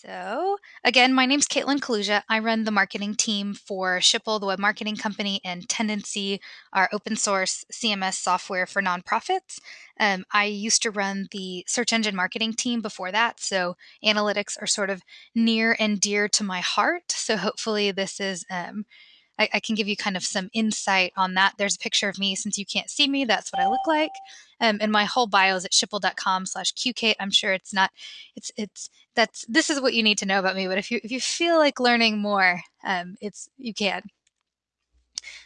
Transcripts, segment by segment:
So, again, my name's Caitlin Kaluja. I run the marketing team for Schipul, the web marketing company, and Tendenci, our open source CMS software for nonprofits. Um, I used to run the search engine marketing team before that, so analytics are sort of near and dear to my heart. So, hopefully, this is um, I, I, can give you kind of some insight on that. There's a picture of me since you can't see me. That's what I look like. Um, and my whole bio is at schipul.com slash qkate. I'm sure it's not, it's, it's, that's, this is what you need to know about me. But if you, if you feel like learning more, um, it's, you can.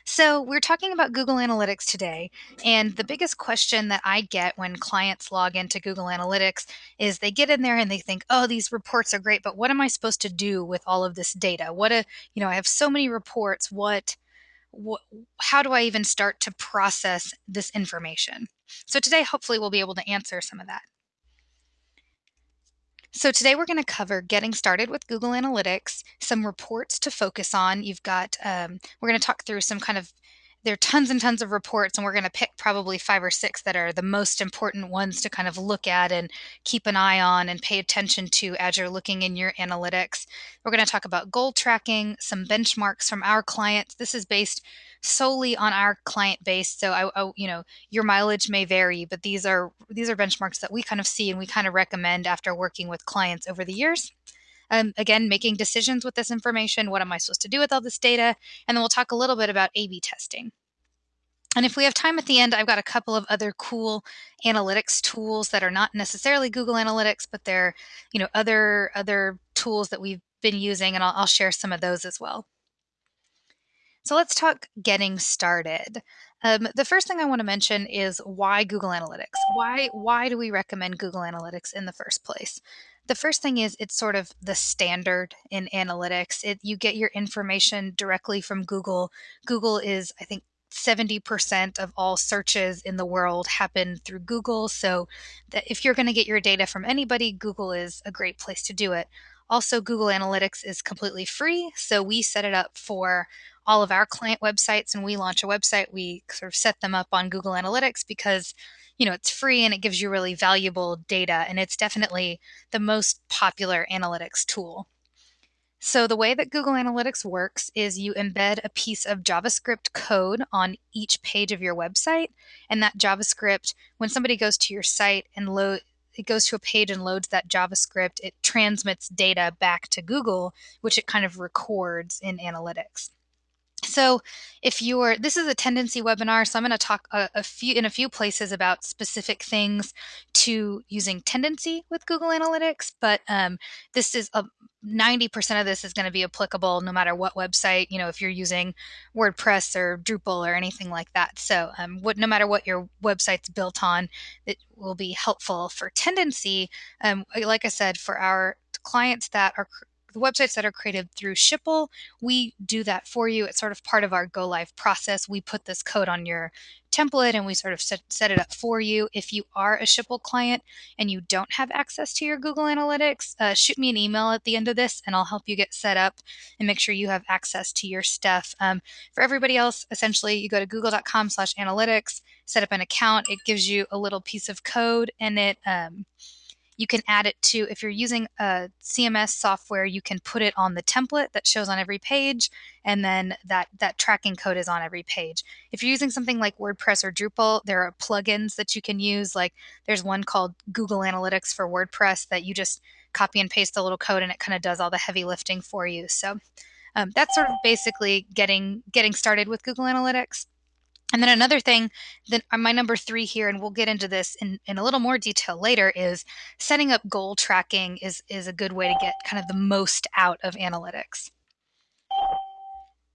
So, we're talking about Google Analytics today. And the biggest question that I get when clients log into Google Analytics is they get in there and they think, oh, these reports are great, but what am I supposed to do with all of this data? What a, you know, I have so many reports. What, what how do I even start to process this information? So, today, hopefully, we'll be able to answer some of that. So today we're going to cover getting started with Google Analytics, some reports to focus on. You've got, um, we're going to talk through some kind of, there are tons and tons of reports, and we're going to pick probably five or six that are the most important ones to kind of look at and keep an eye on and pay attention to as you're looking in your analytics. We're going to talk about goal tracking, some benchmarks from our clients. This is based solely on our client base. So I, I, you know, your mileage may vary, but these are these are benchmarks that we kind of see and we kind of recommend after working with clients over the years. Um, again, making decisions with this information. What am I supposed to do with all this data? And then we'll talk a little bit about A/B testing. And if we have time at the end, I've got a couple of other cool analytics tools that are not necessarily Google Analytics, but they're, you know, other other tools that we've been using, and I'll, I'll share some of those as well. So let's talk getting started. Um, the first thing I want to mention is why Google Analytics. Why why do we recommend Google Analytics in the first place? The first thing is it's sort of the standard in analytics. It, you get your information directly from Google. Google is, I think, 70% of all searches in the world happen through Google. So if you're going to get your data from anybody, Google is a great place to do it. Also, Google Analytics is completely free. So we set it up for all of our client websites and we launch a website, we sort of set them up on Google Analytics because you know it's free and it gives you really valuable data and it's definitely the most popular analytics tool. So the way that Google Analytics works is you embed a piece of JavaScript code on each page of your website and that JavaScript when somebody goes to your site and load it goes to a page and loads that JavaScript, it transmits data back to Google, which it kind of records in analytics. So, if you're, this is a tendenci webinar, so I'm going to talk a, a, few in a few places about specific things to using tendenci with Google Analytics. But um, this is a 90% of this is going to be applicable no matter what website. You know, if you're using WordPress or Drupal or anything like that. So, um, what no matter what your website's built on, it will be helpful for tendenci. Um, like I said, for our clients that are the websites that are created through Schipul, we do that for you. It's sort of part of our go live process. We put this code on your template and we sort of set, set it up for you. If you are a Schipul client and you don't have access to your Google Analytics, uh, shoot me an email at the end of this and I'll help you get set up and make sure you have access to your stuff. Um, for everybody else, essentially, you go to google.com slash analytics, set up an account. It gives you a little piece of code and it, um, you can add it to, if you're using a CMS software, you can put it on the template that shows on every page, and then that, that tracking code is on every page. If you're using something like WordPress or Drupal, there are plugins that you can use. Like there's one called Google Analytics for WordPress that you just copy and paste the little code and it kind of does all the heavy lifting for you. So um, that's sort of basically getting getting started with Google Analytics. And then another thing that uh, my number three here, and we'll get into this in, in a little more detail later, is setting up goal tracking is, is a good way to get kind of the most out of analytics.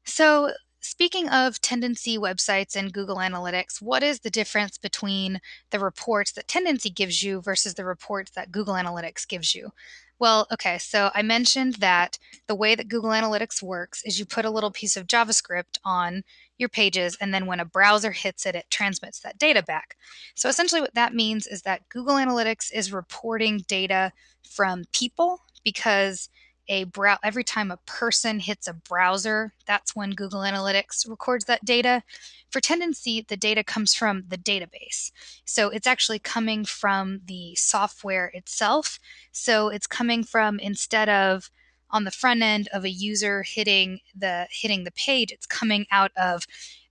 So speaking of tendenci websites and Google Analytics, what is the difference between the reports that tendenci gives you versus the reports that Google Analytics gives you? Well, okay, so I mentioned that the way that Google Analytics works is you put a little piece of JavaScript on your pages, and then when a browser hits it, it transmits that data back. So essentially, what that means is that Google Analytics is reporting data from people because a brow every time a person hits a browser, that's when Google Analytics records that data. For tendenci, the data comes from the database. So it's actually coming from the software itself. So it's coming from instead of on the front end of a user hitting the hitting the page, it's coming out of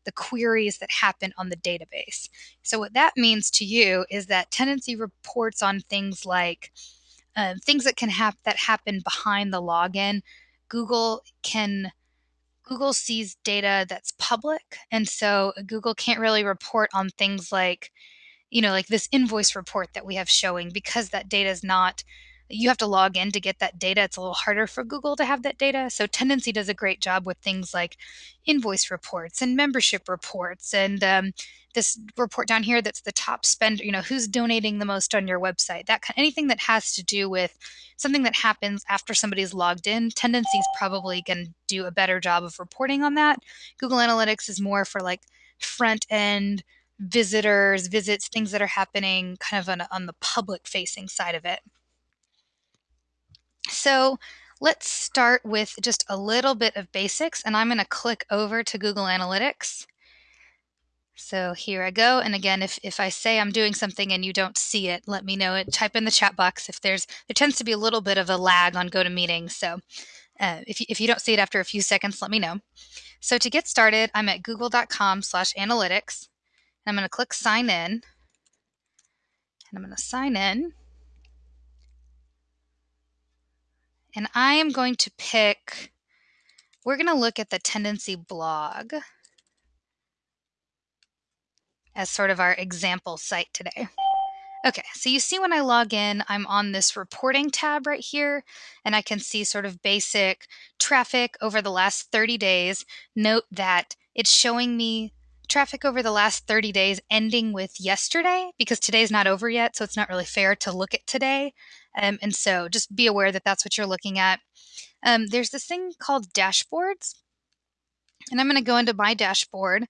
the queries that happen on the database. So what that means to you is that tendenci reports on things like uh, things that can happen that happen behind the login. Google can Google sees data that's public, and so Google can't really report on things like, you know, like this invoice report that we have showing because that data is not you have to log in to get that data. It's a little harder for Google to have that data. So Tendenci does a great job with things like invoice reports and membership reports and um, this report down here that's the top spender, you know, who's donating the most on your website. That anything that has to do with something that happens after somebody's logged in, Tendenci is probably going to do a better job of reporting on that. Google Analytics is more for like front end visitors, visits, things that are happening kind of on, on the public facing side of it. So let's start with just a little bit of basics and I'm going to click over to Google Analytics. So here I go. And again, if, if I say I'm doing something and you don't see it, let me know it. Type in the chat box if there's, there tends to be a little bit of a lag on GoToMeeting. So uh, if, you, if you don't see it after a few seconds, let me know. So to get started, I'm at google.com slash analytics. And I'm going to click sign in. And I'm going to sign in. And I am going to pick, we're going to look at the tendenci blog as sort of our example site today. Okay, so you see when I log in, I'm on this reporting tab right here, and I can see sort of basic traffic over the last 30 days. Note that it's showing me traffic over the last 30 days ending with yesterday because today's not over yet, so it's not really fair to look at today. Um, and so just be aware that that's what you're looking at. Um, there's this thing called dashboards. And I'm going to go into my dashboard.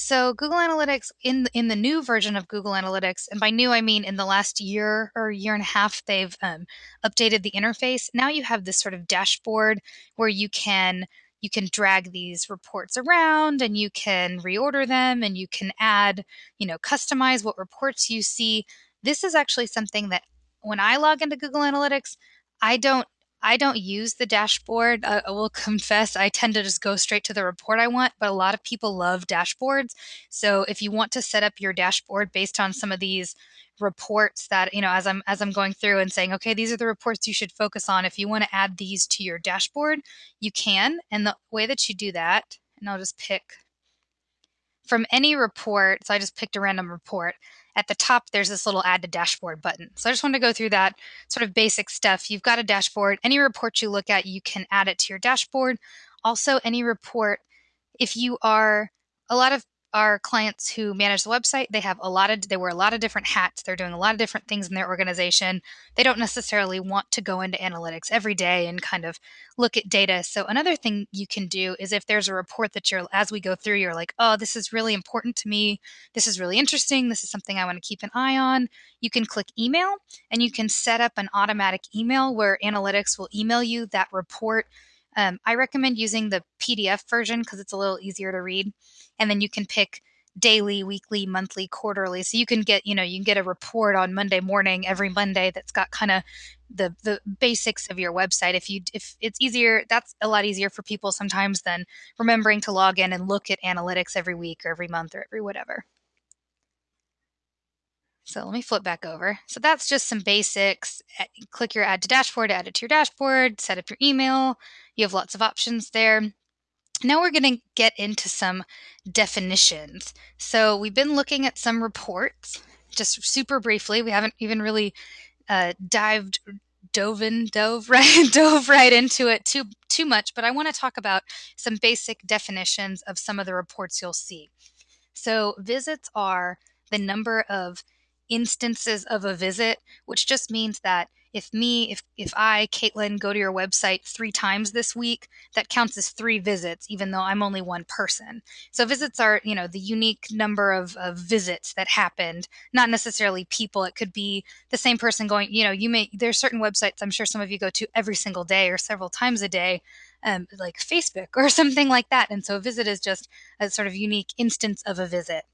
So Google Analytics in in the new version of Google Analytics, and by new I mean in the last year or year and a half, they've um, updated the interface. Now you have this sort of dashboard where you can you can drag these reports around and you can reorder them and you can add, you know, customize what reports you see. This is actually something that when I log into Google Analytics, I don't I don't use the dashboard. I will confess, I tend to just go straight to the report I want, but a lot of people love dashboards. So if you want to set up your dashboard based on some of these reports that, you know, as I'm as I'm going through and saying, okay, these are the reports you should focus on. If you want to add these to your dashboard, you can. And the way that you do that, and I'll just pick from any report, so I just picked a random report at the top, there's this little add to dashboard button. So I just want to go through that sort of basic stuff. You've got a dashboard. Any report you look at, you can add it to your dashboard. Also, any report, if you are, a lot of our clients who manage the website they have a lot of they wear a lot of different hats they're doing a lot of different things in their organization. They don't necessarily want to go into analytics every day and kind of look at data. So another thing you can do is if there's a report that you're as we go through you're like oh this is really important to me. This is really interesting. This is something i want to keep an eye on. You can click email and you can set up an automatic email where analytics will email you that report um, I recommend using the PDF version because it's a little easier to read. And then you can pick daily, weekly, monthly, quarterly. So you can get, you know, you can get a report on Monday morning every Monday that's got kind of the the basics of your website. If you if it's easier, that's a lot easier for people sometimes than remembering to log in and look at analytics every week or every month or every whatever. So let me flip back over. So that's just some basics. Click your add to dashboard, add it to your dashboard, set up your email. You have lots of options there. Now we're going to get into some definitions. So we've been looking at some reports just super briefly. We haven't even really uh, dived dove in, dove right, dove right into it too too much. But I want to talk about some basic definitions of some of the reports you'll see. So visits are the number of instances of a visit, which just means that if me, if if I, Caitlin, go to your website three times this week, that counts as three visits, even though I'm only one person. So visits are, you know, the unique number of, of visits that happened, not necessarily people. It could be the same person going, you know, you may there's certain websites I'm sure some of you go to every single day or several times a day. Um, like Facebook or something like that. And so a visit is just a sort of unique instance of a visit.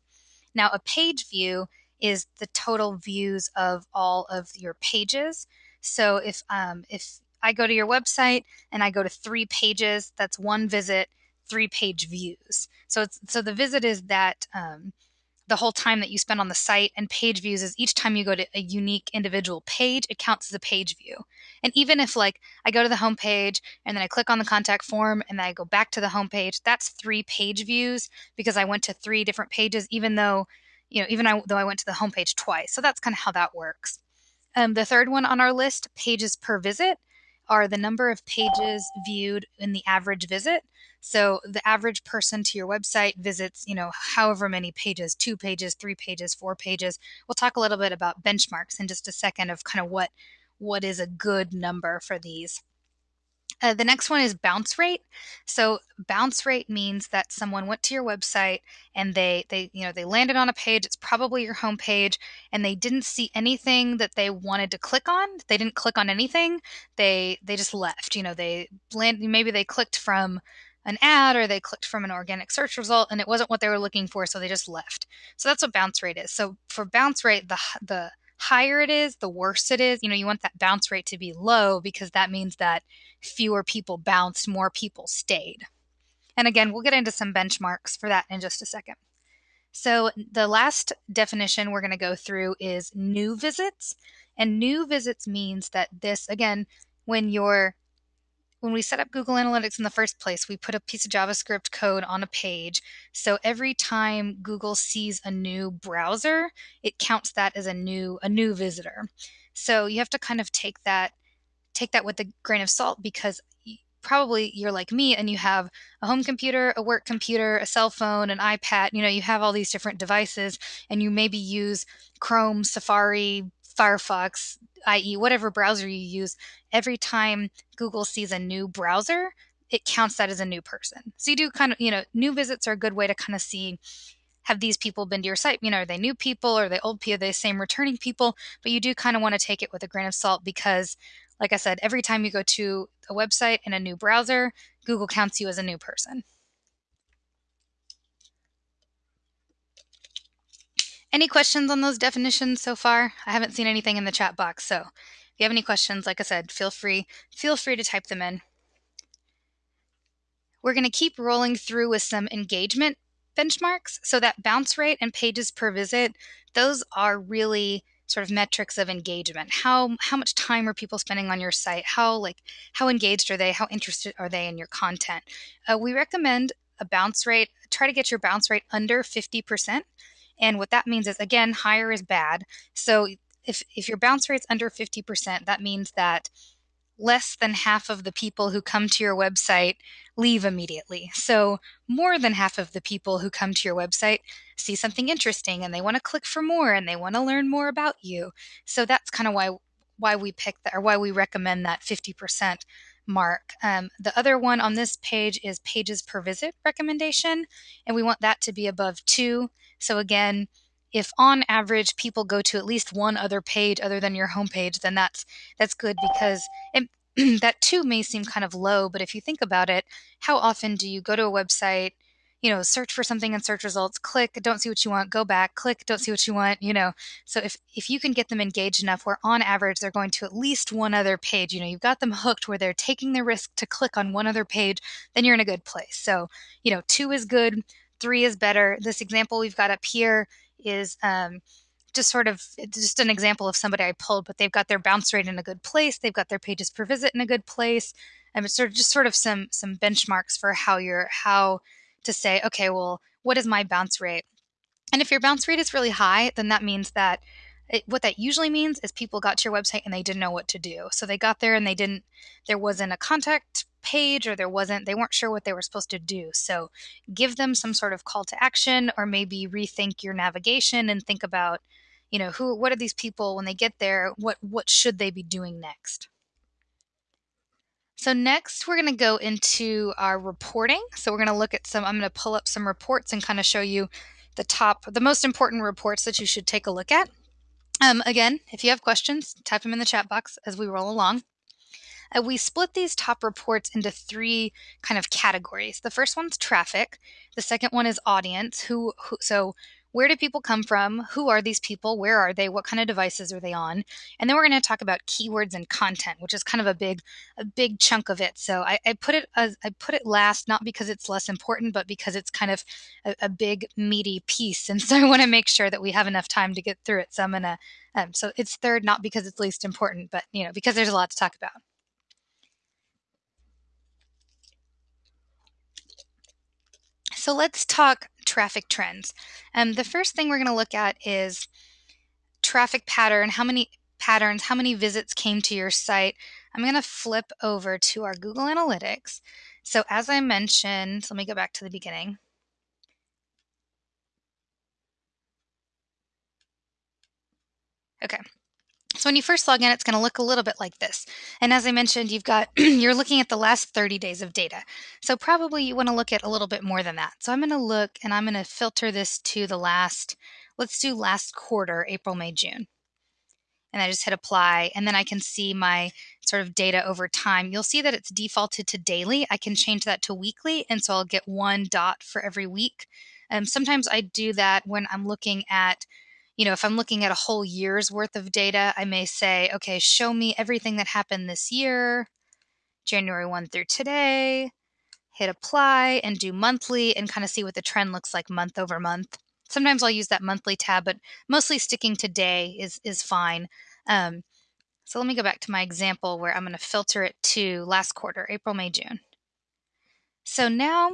Now, a page view is the total views of all of your pages. So if um, if I go to your website and I go to three pages, that's one visit, three page views. So it's so the visit is that um, the whole time that you spend on the site, and page views is each time you go to a unique individual page, it counts as a page view. And even if like I go to the home page and then I click on the contact form and then I go back to the home page, that's three page views because I went to three different pages, even though you know even I, though I went to the homepage twice. So that's kind of how that works. Um, the third one on our list, pages per visit, are the number of pages viewed in the average visit. So the average person to your website visits, you know, however many pages, two pages, three pages, four pages. We'll talk a little bit about benchmarks in just a second of kind of what what is a good number for these. Uh, the next one is bounce rate. So bounce rate means that someone went to your website and they they you know they landed on a page. It's probably your home page, and they didn't see anything that they wanted to click on. They didn't click on anything. They they just left. You know they land maybe they clicked from an ad or they clicked from an organic search result and it wasn't what they were looking for, so they just left. So that's what bounce rate is. So for bounce rate, the the higher it is, the worse it is. You know, you want that bounce rate to be low because that means that fewer people bounced, more people stayed. And again, we'll get into some benchmarks for that in just a second. So, the last definition we're going to go through is new visits. And new visits means that this, again, when you're when we set up Google Analytics in the first place, we put a piece of JavaScript code on a page. So every time Google sees a new browser, it counts that as a new a new visitor. So you have to kind of take that take that with a grain of salt because probably you're like me and you have a home computer, a work computer, a cell phone, an iPad, you know, you have all these different devices and you maybe use Chrome, Safari, Firefox, IE, whatever browser you use, every time Google sees a new browser, it counts that as a new person. So you do kind of, you know, new visits are a good way to kind of see have these people been to your site? You know, are they new people? Are they old people? Are they same returning people? But you do kind of want to take it with a grain of salt because, like I said, every time you go to a website in a new browser, Google counts you as a new person. Any questions on those definitions so far? I haven't seen anything in the chat box, so if you have any questions, like I said, feel free feel free to type them in. We're going to keep rolling through with some engagement benchmarks. So that bounce rate and pages per visit, those are really sort of metrics of engagement. How how much time are people spending on your site? How like how engaged are they? How interested are they in your content? Uh, we recommend a bounce rate. Try to get your bounce rate under 50%. And what that means is, again, higher is bad. So if, if your bounce rate's under 50%, that means that less than half of the people who come to your website leave immediately. So, more than half of the people who come to your website see something interesting and they want to click for more and they want to learn more about you. So, that's kind of why why we pick that or why we recommend that 50% mark. Um, the other one on this page is pages per visit recommendation, and we want that to be above two. So again, if on average people go to at least one other page other than your homepage, then that's that's good because it, that two may seem kind of low, but if you think about it, how often do you go to a website, you know, search for something in search results, click, don't see what you want, go back, click, don't see what you want, you know. So if if you can get them engaged enough where on average they're going to at least one other page, you know, you've got them hooked where they're taking the risk to click on one other page, then you're in a good place. So, you know, 2 is good, 3 is better. This example we've got up here is um, just sort of just an example of somebody I pulled, but they've got their bounce rate in a good place. They've got their pages per visit in a good place. And it's sort of just sort of some some benchmarks for how you're how to say, okay, well, what is my bounce rate? And if your bounce rate is really high, then that means that it, what that usually means is people got to your website and they didn't know what to do. So they got there and they didn't, there wasn't a contact page or there wasn't, they weren't sure what they were supposed to do. So give them some sort of call to action or maybe rethink your navigation and think about you know, who what are these people when they get there? What what should they be doing next? So next we're going to go into our reporting. So we're going to look at some I'm going to pull up some reports and kind of show you the top the most important reports that you should take a look at. Um, again, if you have questions, type them in the chat box as we roll along. Uh, we split these top reports into three kind of categories. The first one's traffic. The second one is audience. Who, who so where do people come from? Who are these people? Where are they? What kind of devices are they on? And then we're going to talk about keywords and content, which is kind of a big, a big chunk of it. So I, I put it as I put it last, not because it's less important, but because it's kind of a, a big meaty piece. And so I want to make sure that we have enough time to get through it. So I'm gonna, um, so it's third, not because it's least important, but you know because there's a lot to talk about. So let's talk traffic trends. Um, the first thing we're going to look at is traffic pattern, how many patterns, how many visits came to your site. I'm going to flip over to our Google Analytics. So as I mentioned, let me go back to the beginning. Okay, so when you first log in, it's going to look a little bit like this. And as I mentioned, you've got, you're looking at the last 30 days of data. So probably you want to look at a little bit more than that. So I'm going to look and I'm going to filter this to the last, let's do last quarter, April, May, June. And I just hit apply and then I can see my sort of data over time. You'll see that it's defaulted to daily. I can change that to weekly. And so I'll get one dot for every week. Um, sometimes I do that when I'm looking at you know, if I'm looking at a whole year's worth of data, I may say, okay, show me everything that happened this year, January 1 through today, hit apply and do monthly and kind of see what the trend looks like month over month. Sometimes I'll use that monthly tab, but mostly sticking to day is, is fine. Um, so let me go back to my example where I'm going to filter it to last quarter, April, May, June. So now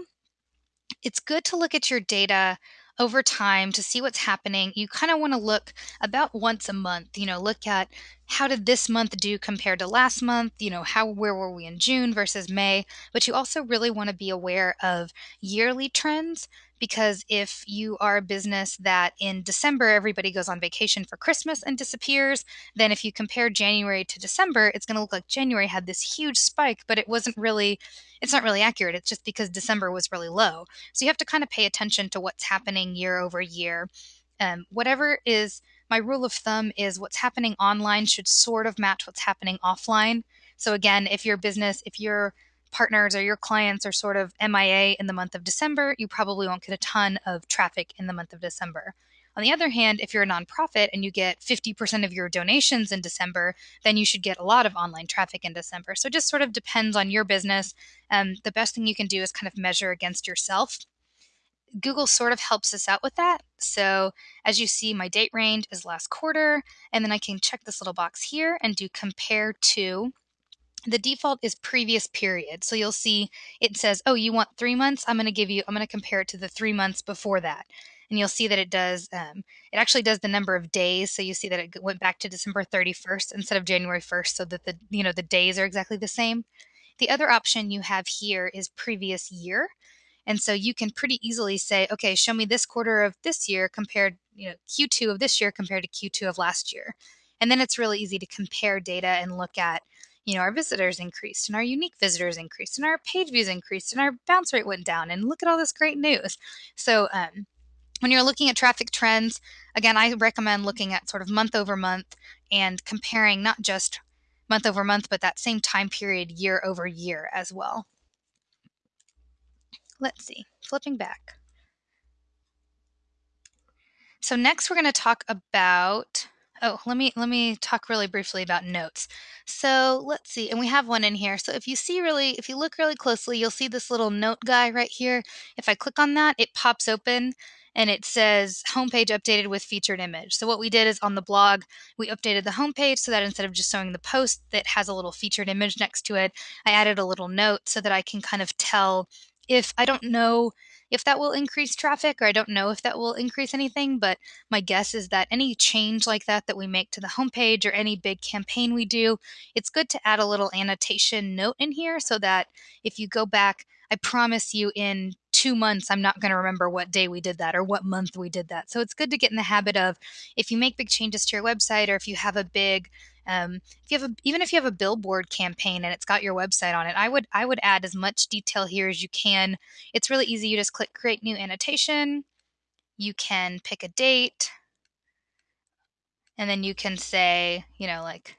it's good to look at your data over time to see what's happening. You kind of want to look about once a month, you know, look at how did this month do compared to last month, you know, how where were we in June versus May, but you also really want to be aware of yearly trends because if you are a business that in December everybody goes on vacation for Christmas and disappears, then if you compare January to December, it's going to look like January had this huge spike, but it wasn't really it's not really accurate. It's just because December was really low. So you have to kind of pay attention to what's happening year over year. Um, whatever is my rule of thumb is what's happening online should sort of match what's happening offline. So again, if your business, if you're partners or your clients are sort of MIA in the month of December, you probably won't get a ton of traffic in the month of December. On the other hand, if you're a nonprofit and you get 50% of your donations in December, then you should get a lot of online traffic in December. So it just sort of depends on your business. Um, the best thing you can do is kind of measure against yourself. Google sort of helps us out with that. So as you see, my date range is last quarter, and then I can check this little box here and do compare to the default is previous period. So you'll see it says, oh, you want three months? I'm going to give you, I'm going to compare it to the three months before that. And you'll see that it does, um, it actually does the number of days. So you see that it went back to December 31st instead of January 1st so that the, you know, the days are exactly the same. The other option you have here is previous year. And so you can pretty easily say, okay, show me this quarter of this year compared, you know, Q2 of this year compared to Q2 of last year. And then it's really easy to compare data and look at, you know, our visitors increased and our unique visitors increased and our page views increased and our bounce rate went down and look at all this great news. So, um, when you're looking at traffic trends, again, I recommend looking at sort of month over month and comparing not just month over month, but that same time period year over year as well. Let's see, flipping back. So next we're going to talk about Oh, let me let me talk really briefly about notes. So let's see, and we have one in here. So if you see really, if you look really closely, you'll see this little note guy right here. If I click on that, it pops open and it says homepage updated with featured image. So what we did is on the blog, we updated the homepage so that instead of just showing the post that has a little featured image next to it, I added a little note so that I can kind of tell if I don't know if that will increase traffic, or I don't know if that will increase anything, but my guess is that any change like that that we make to the homepage or any big campaign we do, it's good to add a little annotation note in here so that if you go back, I promise you in two months, I'm not going to remember what day we did that or what month we did that. So it's good to get in the habit of if you make big changes to your website or if you have a big um, if you have a, even if you have a billboard campaign and it's got your website on it, I would I would add as much detail here as you can. It's really easy. You just click create new annotation. You can pick a date, and then you can say, you know, like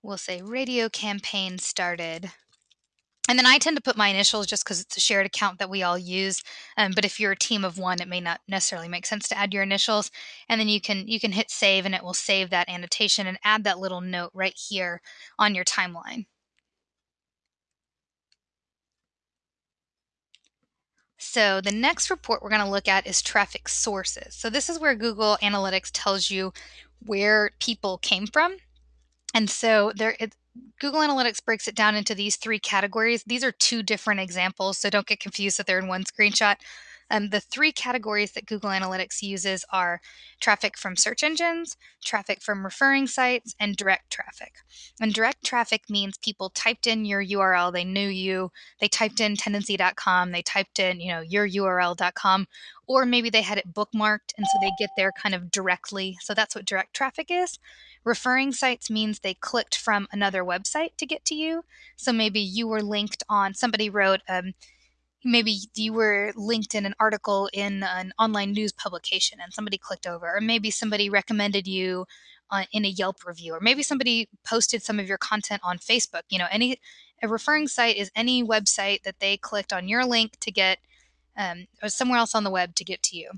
we'll say radio campaign started and then I tend to put my initials just because it's a shared account that we all use. Um, but if you're a team of one, it may not necessarily make sense to add your initials. And then you can you can hit save, and it will save that annotation and add that little note right here on your timeline. So the next report we're going to look at is traffic sources. So this is where Google Analytics tells you where people came from. And so there, it, Google Analytics breaks it down into these three categories. These are two different examples, so don't get confused that they're in one screenshot. Um, the three categories that Google Analytics uses are traffic from search engines, traffic from referring sites, and direct traffic. And direct traffic means people typed in your URL, they knew you, they typed in tendenci.com, they typed in, you know, your URL.com, or maybe they had it bookmarked and so they get there kind of directly. So that's what direct traffic is. Referring sites means they clicked from another website to get to you. So maybe you were linked on, somebody wrote, um, maybe you were linked in an article in an online news publication and somebody clicked over, or maybe somebody recommended you uh, in a Yelp review, or maybe somebody posted some of your content on Facebook. You know, any a referring site is any website that they clicked on your link to get um, or somewhere else on the web to get to you.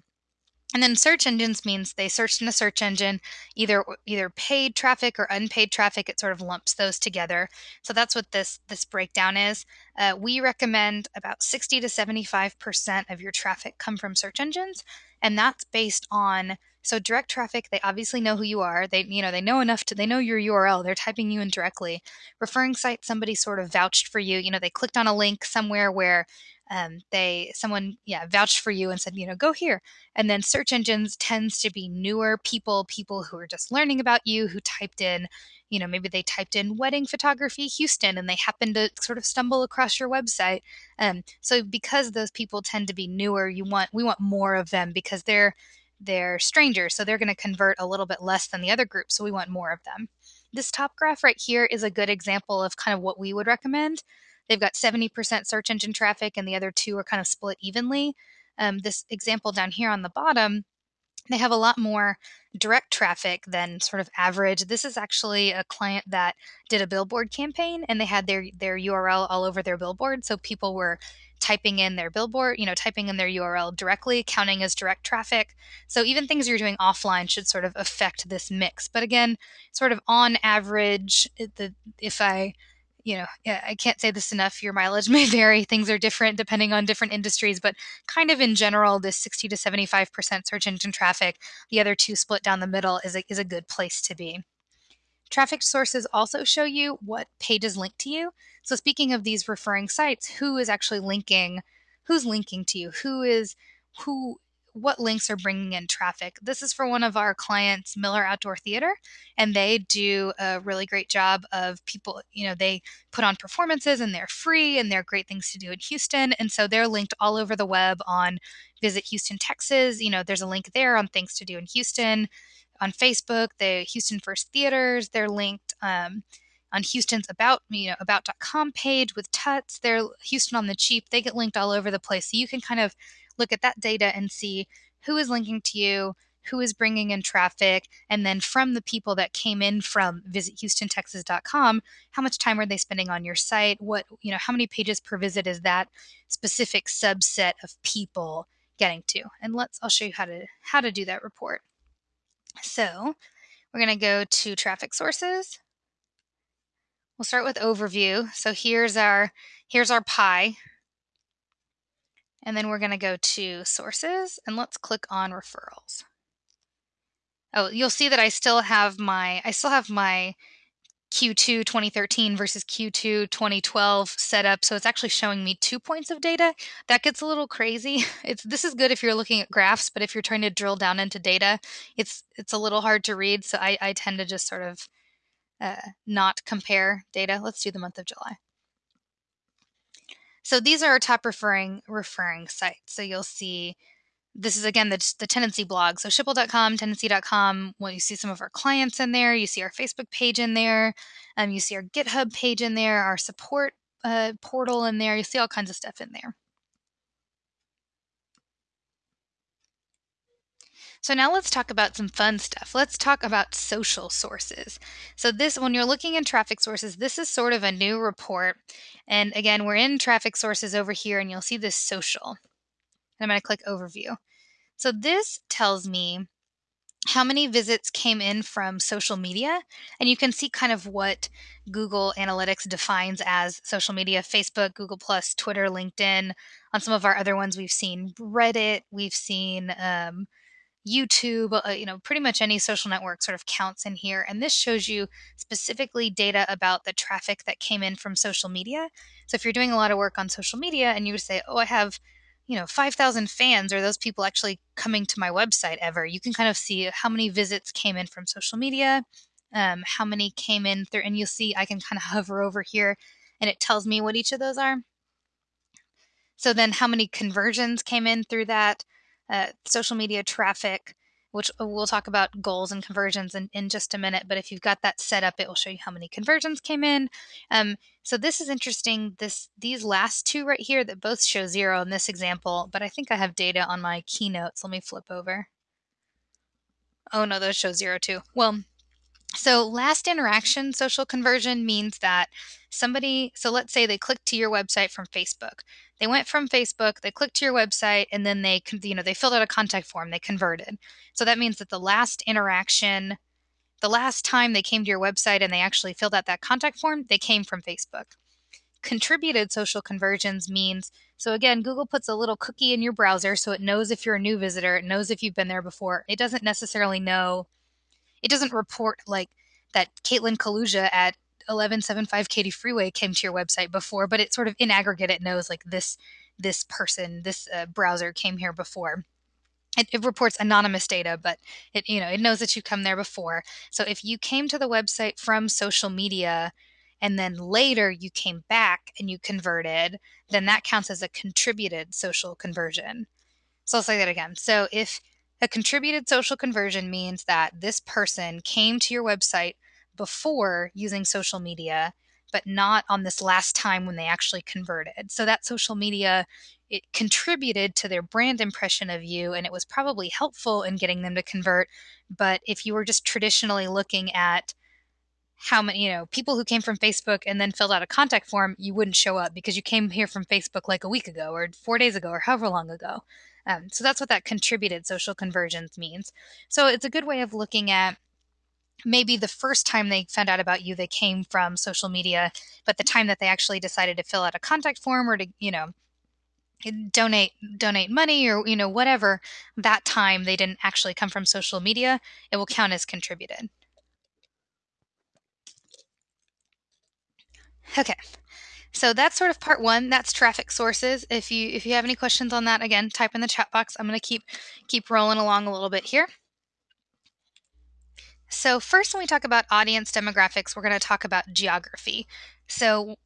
And then search engines means they searched in a search engine, either either paid traffic or unpaid traffic. It sort of lumps those together. So that's what this this breakdown is. Uh, we recommend about 60 to 75 percent of your traffic come from search engines, and that's based on so direct traffic. They obviously know who you are. They you know they know enough to they know your URL. They're typing you in directly. Referring site, somebody sort of vouched for you. You know they clicked on a link somewhere where um, they someone yeah vouched for you and said you know go here. And then search engines tends to be newer people people who are just learning about you who typed in you know maybe they typed in wedding photography houston and they happened to sort of stumble across your website. Um, so because those people tend to be newer you want we want more of them because they're they're strangers so they're going to convert a little bit less than the other group so we want more of them. This top graph right here is a good example of kind of what we would recommend They've got 70% search engine traffic, and the other two are kind of split evenly. Um, this example down here on the bottom, they have a lot more direct traffic than sort of average. This is actually a client that did a billboard campaign and they had their their URL all over their billboard so people were typing in their billboard, you know, typing in their URL directly, counting as direct traffic. So even things you're doing offline should sort of affect this mix. But again, sort of on average, the if I you know, I can't say this enough. Your mileage may vary. Things are different depending on different industries, but kind of in general, this 60 to 75% search engine traffic, the other two split down the middle is a, is a good place to be. Traffic sources also show you what pages link to you. So speaking of these referring sites, who is actually linking, who's linking to you, who is who what links are bringing in traffic. This is for one of our clients, Miller Outdoor Theater, and they do a really great job of people, you know, they put on performances and they're free and they're great things to do in Houston. And so they're linked all over the web on Visit Houston, Texas. You know, there's a link there on things to do in Houston. On Facebook, the Houston First Theaters, they're linked. Um, on Houston's about you know about.com page with Tuts, they're Houston on the cheap. They get linked all over the place, so you can kind of look at that data and see who is linking to you, who is bringing in traffic, and then from the people that came in from visithoustontexas.com, how much time are they spending on your site? What, you know, how many pages per visit is that specific subset of people getting to? And let's I'll show you how to how to do that report. So, we're going to go to traffic sources. We'll start with overview. So here's our here's our pie and then we're going to go to sources and let's click on referrals. Oh, you'll see that I still have my I still have my Q2 2013 versus Q2 2012 set up. So it's actually showing me two points of data. That gets a little crazy. It's this is good if you're looking at graphs, but if you're trying to drill down into data, it's it's a little hard to read. So I, I tend to just sort of uh, not compare data. Let's do the month of July. So these are our top referring referring sites. So you'll see this is again the, the tendenci blog. So schipul.com, tendenci.com. Well, you see some of our clients in there. You see our Facebook page in there. Um, you see our GitHub page in there, our support uh, portal in there. You see all kinds of stuff in there. So now let's talk about some fun stuff. Let's talk about social sources. So this, when you're looking in traffic sources, this is sort of a new report. And again, we're in traffic sources over here and you'll see this social. I'm going to click overview. So this tells me how many visits came in from social media and you can see kind of what google analytics defines as social media facebook google plus twitter linkedin on some of our other ones we've seen reddit we've seen um, YouTube, uh, you know, pretty much any social network sort of counts in here. And this shows you specifically data about the traffic that came in from social media. So if you're doing a lot of work on social media and you say, oh, I have, you know, 5,000 fans, are those people actually coming to my website ever? You can kind of see how many visits came in from social media, um, how many came in through, and you'll see I can kind of hover over here and it tells me what each of those are. So then how many conversions came in through that? Uh, social media traffic, which uh, we'll talk about goals and conversions in, in just a minute. But if you've got that set up, it will show you how many conversions came in. Um, so this is interesting. This these last two right here that both show zero in this example, but I think I have data on my keynotes. Let me flip over. Oh no, those show zero too. Well, so, last interaction social conversion means that somebody, so let's say they clicked to your website from Facebook. They went from Facebook, they clicked to your website, and then they, you know, they filled out a contact form, they converted. So that means that the last interaction, the last time they came to your website and they actually filled out that contact form, they came from Facebook. Contributed social conversions means, so again, Google puts a little cookie in your browser so it knows if you're a new visitor, it knows if you've been there before. It doesn't necessarily know it doesn't report like that Caitlin Kaluja at 1175 Katy Freeway came to your website before, but it sort of in aggregate it knows like this this person, this uh, browser came here before. It, it, reports anonymous data, but it you know it knows that you've come there before. So if you came to the website from social media and then later you came back and you converted, then that counts as a contributed social conversion. So I'll say that again. So if a contributed social conversion means that this person came to your website before using social media, but not on this last time when they actually converted. So that social media it contributed to their brand impression of you and it was probably helpful in getting them to convert. But if you were just traditionally looking at how many, you know, people who came from Facebook and then filled out a contact form, you wouldn't show up because you came here from Facebook like a week ago or four days ago or however long ago. Um, so that's what that contributed social conversions means. So it's a good way of looking at maybe the first time they found out about you, they came from social media, but the time that they actually decided to fill out a contact form or to, you know, donate donate money or you know whatever that time they didn't actually come from social media it will count as contributed okay so that's sort of part one. That's traffic sources. If you if you have any questions on that, again, type in the chat box. I'm going to keep keep rolling along a little bit here. So first, when we talk about audience demographics, we're going to talk about geography. So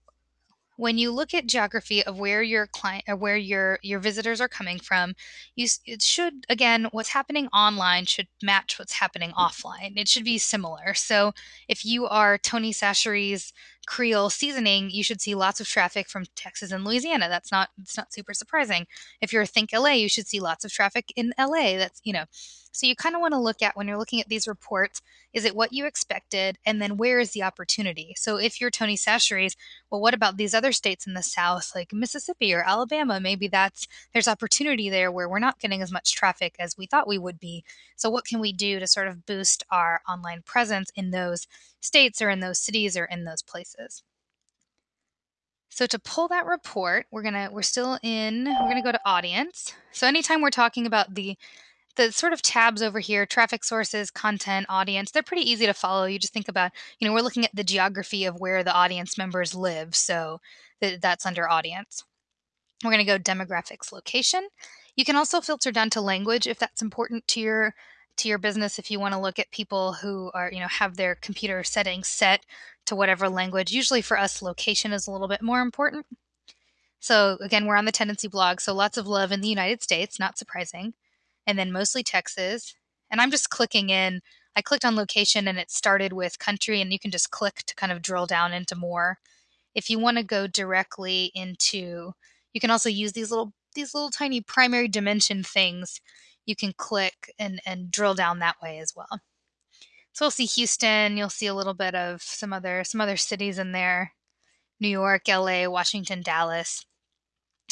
when you look at geography of where your client or where your your visitors are coming from you it should again what's happening online should match what's happening mm. offline. It should be similar. So if you are tony chachere's creole seasoning you should see lots of traffic from texas and louisiana. That's not it's not super surprising. If you're think la you should see lots of traffic in la that's you know so you kind of want to look at when you're looking at these reports is it what you expected and then where is the opportunity? So if you're tony chachere's well what about these other states in the south like mississippi or alabama? Maybe that's there's opportunity there where we're not getting as much traffic as we thought we would be. So what can we do to sort of boost our online presence in those states or in those cities or in those places? So to pull that report, we're gonna we're still in we're gonna go to audience. So anytime we're talking about the the sort of tabs over here traffic sources content audience they're pretty easy to follow. You just think about you know we're looking at the geography of where the audience members live so th- that's under audience. We're going to go demographics location. You can also filter down to language if that's important to your to your business. If you want to look at people who are you know have their computer settings set to whatever language usually for us location is a little bit more important. So again, we're on the tendenci blog, so lots of love in the United States, not surprising. And then mostly Texas. And I'm just clicking in. I clicked on location and it started with country, and you can just click to kind of drill down into more. If you want to go directly into, you can also use these little these little tiny primary dimension things. You can click and and drill down that way as well. So we'll see Houston. You'll see a little bit of some other some other cities in there. New York, LA, Washington, Dallas.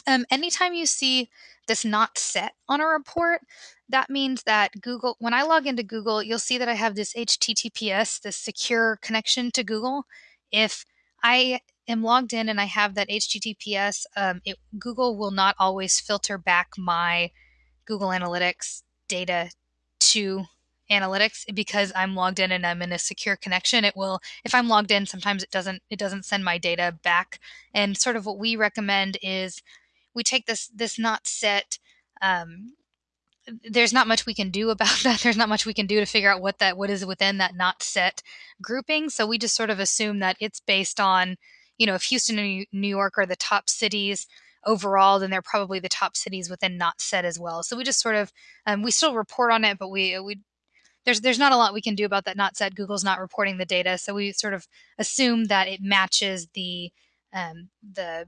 Um, anytime you see this not set on a report, that means that Google, when I log into Google, you'll see that I have this HTTPS, this secure connection to Google. If I am logged in and I have that HTTPS, um, it, Google will not always filter back my Google Analytics data to analytics because I'm logged in and I'm in a secure connection. It will, if I'm logged in, sometimes it doesn't it doesn't send my data back. And sort of what we recommend is we take this this not set. Um, there's not much we can do about that. There's not much we can do to figure out what that what is within that not set grouping. So we just sort of assume that it's based on, you know, if Houston and New York are the top cities overall, then they're probably the top cities within not set as well. So we just sort of um, we still report on it, but we we there's there's not a lot we can do about that not set. Google's not reporting the data, so we sort of assume that it matches the um, the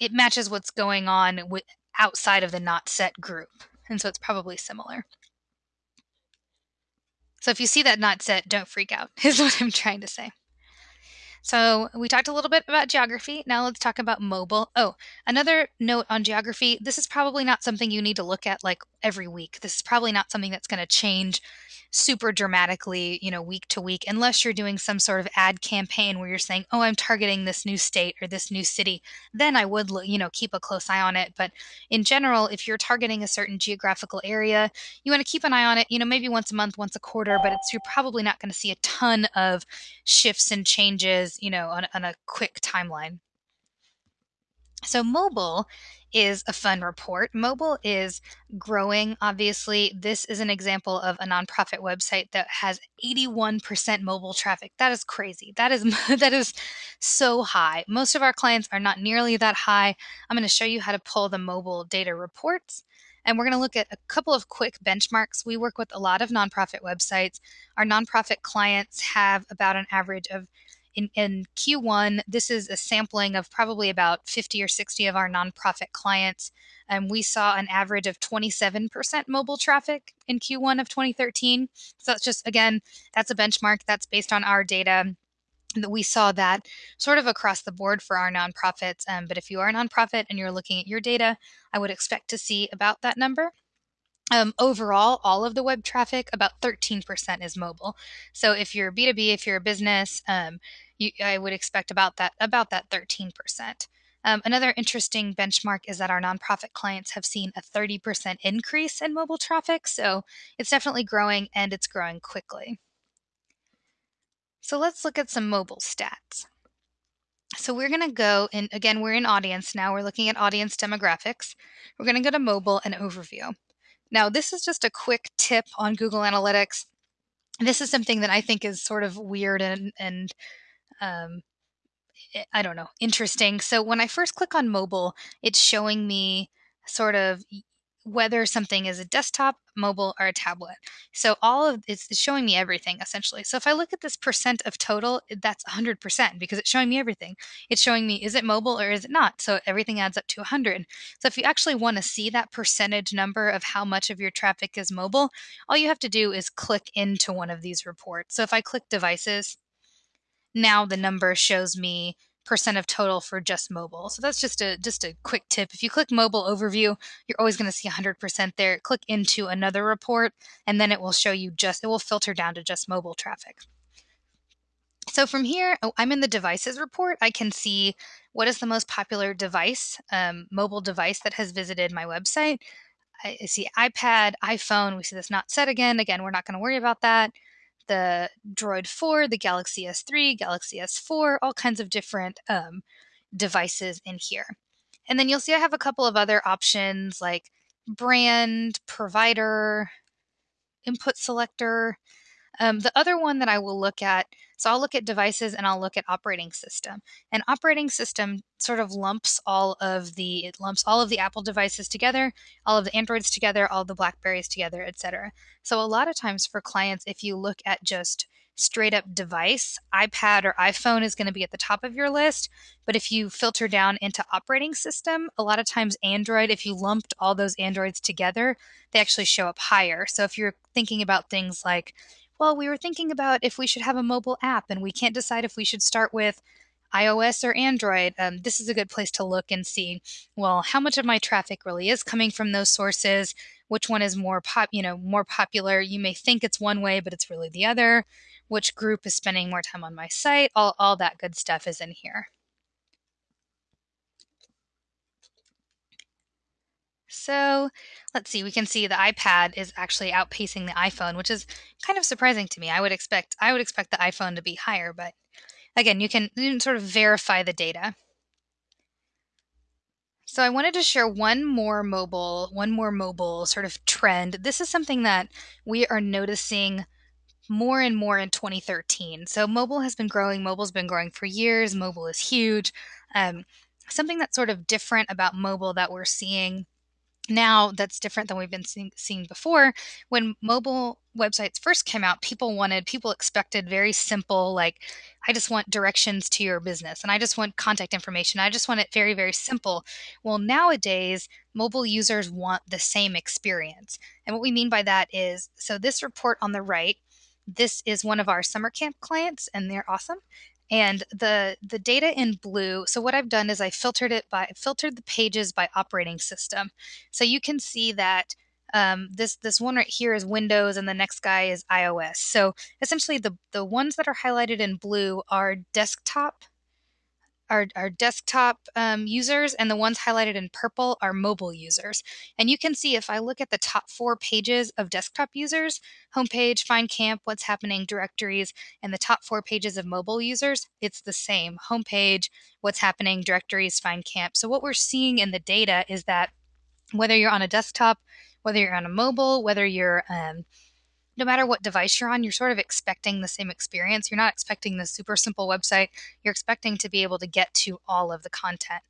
it matches what's going on with, outside of the not set group, and so it's probably similar. So if you see that not set, don't freak out. Is what I'm trying to say. So we talked a little bit about geography. Now let's talk about mobile. Oh, another note on geography. This is probably not something you need to look at like every week. This is probably not something that's going to change super dramatically, you know, week to week, unless you're doing some sort of ad campaign where you're saying, oh, I'm targeting this new state or this new city. Then I would, you know, keep a close eye on it. But in general, if you're targeting a certain geographical area, you want to keep an eye on it, you know, maybe once a month, once a quarter, but it's, you're probably not going to see a ton of shifts and changes, you know, on, on a quick timeline. So mobile is a fun report. Mobile is growing. Obviously, this is an example of a nonprofit website that has 81% mobile traffic. That is crazy. That is that is so high. Most of our clients are not nearly that high. I'm going to show you how to pull the mobile data reports. And we're going to look at a couple of quick benchmarks. We work with a lot of nonprofit websites. Our nonprofit clients have about an average of in, in Q1, this is a sampling of probably about 50 or 60 of our nonprofit clients. And we saw an average of 27% mobile traffic in Q1 of 2013. So that's just, again, that's a benchmark that's based on our data that we saw that sort of across the board for our nonprofits. Um, but if you are a nonprofit and you're looking at your data, I would expect to see about that number. Um, overall, all of the web traffic, about 13% is mobile. So if you're B2B, if you're a business, um, you, I would expect about that about that 13%. Um, another interesting benchmark is that our nonprofit clients have seen a 30% increase in mobile traffic. So it's definitely growing and it's growing quickly. So let's look at some mobile stats. So we're going to go and again, we're in audience now. We're looking at audience demographics. We're going to go to mobile and overview. Now, this is just a quick tip on Google Analytics. This is something that I think is sort of weird and, and um, eh, I don't know, interesting. So when I first click on mobile, it's showing me sort of whether something is a desktop, mobile, or a tablet. So all of it's showing me everything essentially. So if I look at this percent of total, that's 100% because it's showing me everything. It's showing me is it mobile or is it not? So everything adds up to 100. So if you actually want to see that percentage number of how much of your traffic is mobile, all you have to do is click into one of these reports. So if I click devices, now the number shows me percent of total for just mobile. So that's just a just a quick tip. If you click mobile overview, you're always going to see 100% there. Click into another report and then it will show you just it will filter down to just mobile traffic. So from here, oh, I'm in the devices report. I can see what is the most popular device, um, mobile device that has visited my website. I see iPad, iPhone. We see this not set again. Again, we're not going to worry about that the Droid 4, the Galaxy S3, Galaxy S4, all kinds of different um, devices in here. And then you'll see I have a couple of other options like brand, provider, input selector. Um, the other one that I will look at, so I'll look at devices and I'll look at operating system. And operating system sort of lumps all of the it lumps all of the Apple devices together, all of the Androids together, all the Blackberries together, etc. So a lot of times for clients, if you look at just straight up device, iPad or iPhone is going to be at the top of your list. But if you filter down into operating system, a lot of times Android, if you lumped all those Androids together, they actually show up higher. So if you're thinking about things like well, we were thinking about if we should have a mobile app and we can't decide if we should start with iOS or Android, um, this is a good place to look and see, well, how much of my traffic really is coming from those sources? Which one is more pop, you know, more popular? You may think it's one way, but it's really the other. Which group is spending more time on my site? All, all that good stuff is in here. So let's see, we can see the iPad is actually outpacing the iPhone, which is kind of surprising to me. I would expect I would expect the iPhone to be higher, but again, you can, you can sort of verify the data. So I wanted to share one more mobile, one more mobile sort of trend. This is something that we are noticing more and more in 2013. So mobile has been growing. Mobile's been growing for years. Mobile is huge. Um, something that's sort of different about mobile that we're seeing now that's different than we've been seeing, seeing, before. When mobile websites first came out people wanted people expected very simple like i just want directions to your business and i just want contact information i just want it very very simple. Well nowadays mobile users want the same experience and what we mean by that is so this report on the right this is one of our summer camp clients and they're awesome and the the data in blue so what i've done is i filtered it by filtered the pages by operating system. So you can see that um, this this one right here is windows and the next guy is ios. So essentially the the ones that are highlighted in blue are desktop our, our desktop um, users, and the ones highlighted in purple are mobile users. And you can see if I look at the top four pages of desktop users, homepage, find camp, what's happening, directories, and the top four pages of mobile users, it's the same. Homepage, what's happening, directories, find camp. So what we're seeing in the data is that whether you're on a desktop, whether you're on a mobile, whether you're um, no matter what device you're on, you're sort of expecting the same experience. You're not expecting the super simple website. You're expecting to be able to get to all of the content.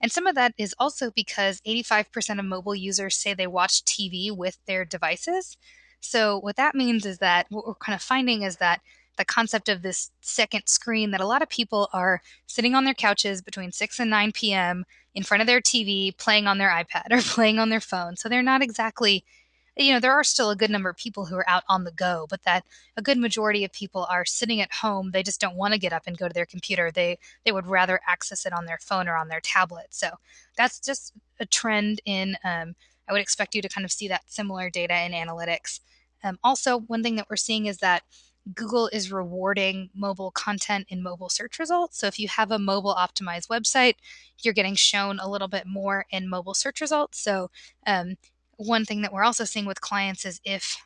And some of that is also because 85% of mobile users say they watch TV with their devices. So, what that means is that what we're kind of finding is that the concept of this second screen that a lot of people are sitting on their couches between 6 and 9 p.m. in front of their TV, playing on their iPad or playing on their phone. So, they're not exactly you know, there are still a good number of people who are out on the go, but that a good majority of people are sitting at home. They just don't want to get up and go to their computer. They they would rather access it on their phone or on their tablet. So that's just a trend in. Um, I would expect you to kind of see that similar data in analytics. Um, also, one thing that we're seeing is that Google is rewarding mobile content in mobile search results. So if you have a mobile optimized website, you're getting shown a little bit more in mobile search results. So um, one thing that we're also seeing with clients is if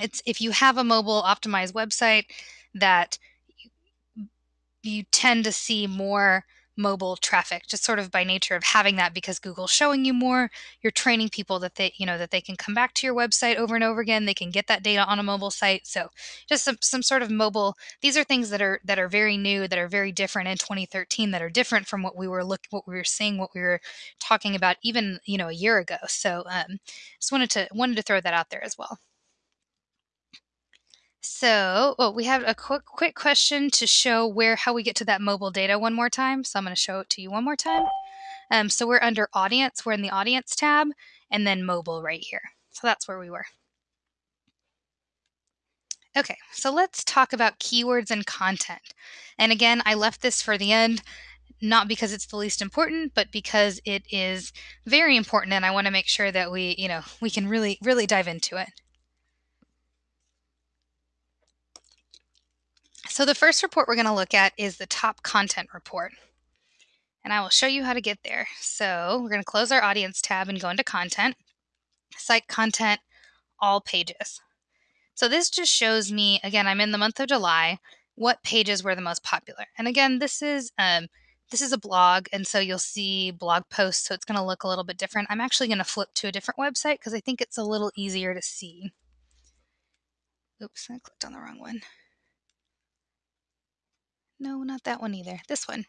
it's if you have a mobile optimized website that you, tend to see more mobile traffic just sort of by nature of having that because Google's showing you more. You're training people that they you know that they can come back to your website over and over again. They can get that data on a mobile site. So just some, some sort of mobile these are things that are that are very new that are very different in 2013 that are different from what we were looking what we were seeing what we were talking about even you know a year ago. So um just wanted to wanted to throw that out there as well so, oh, we have a quick quick question to show where how we get to that mobile data one more time. So I'm going to show it to you one more time. Um, so we're under audience. We're in the audience tab, and then mobile right here. So that's where we were. Okay, so let's talk about keywords and content. And again, I left this for the end, not because it's the least important, but because it is very important, and I want to make sure that we, you know, we can really, really dive into it. So the first report we're going to look at is the top content report. And I will show you how to get there. So we're going to close our audience tab and go into content, site content, all pages. So this just shows me, again, I'm in the month of July, what pages were the most popular. And again, this is um, this is a blog, and so you'll see blog posts, so it's going to look a little bit different. I'm actually going to flip to a different website because I think it's a little easier to see. Oops, I clicked on the wrong one. No, not that one either. This one.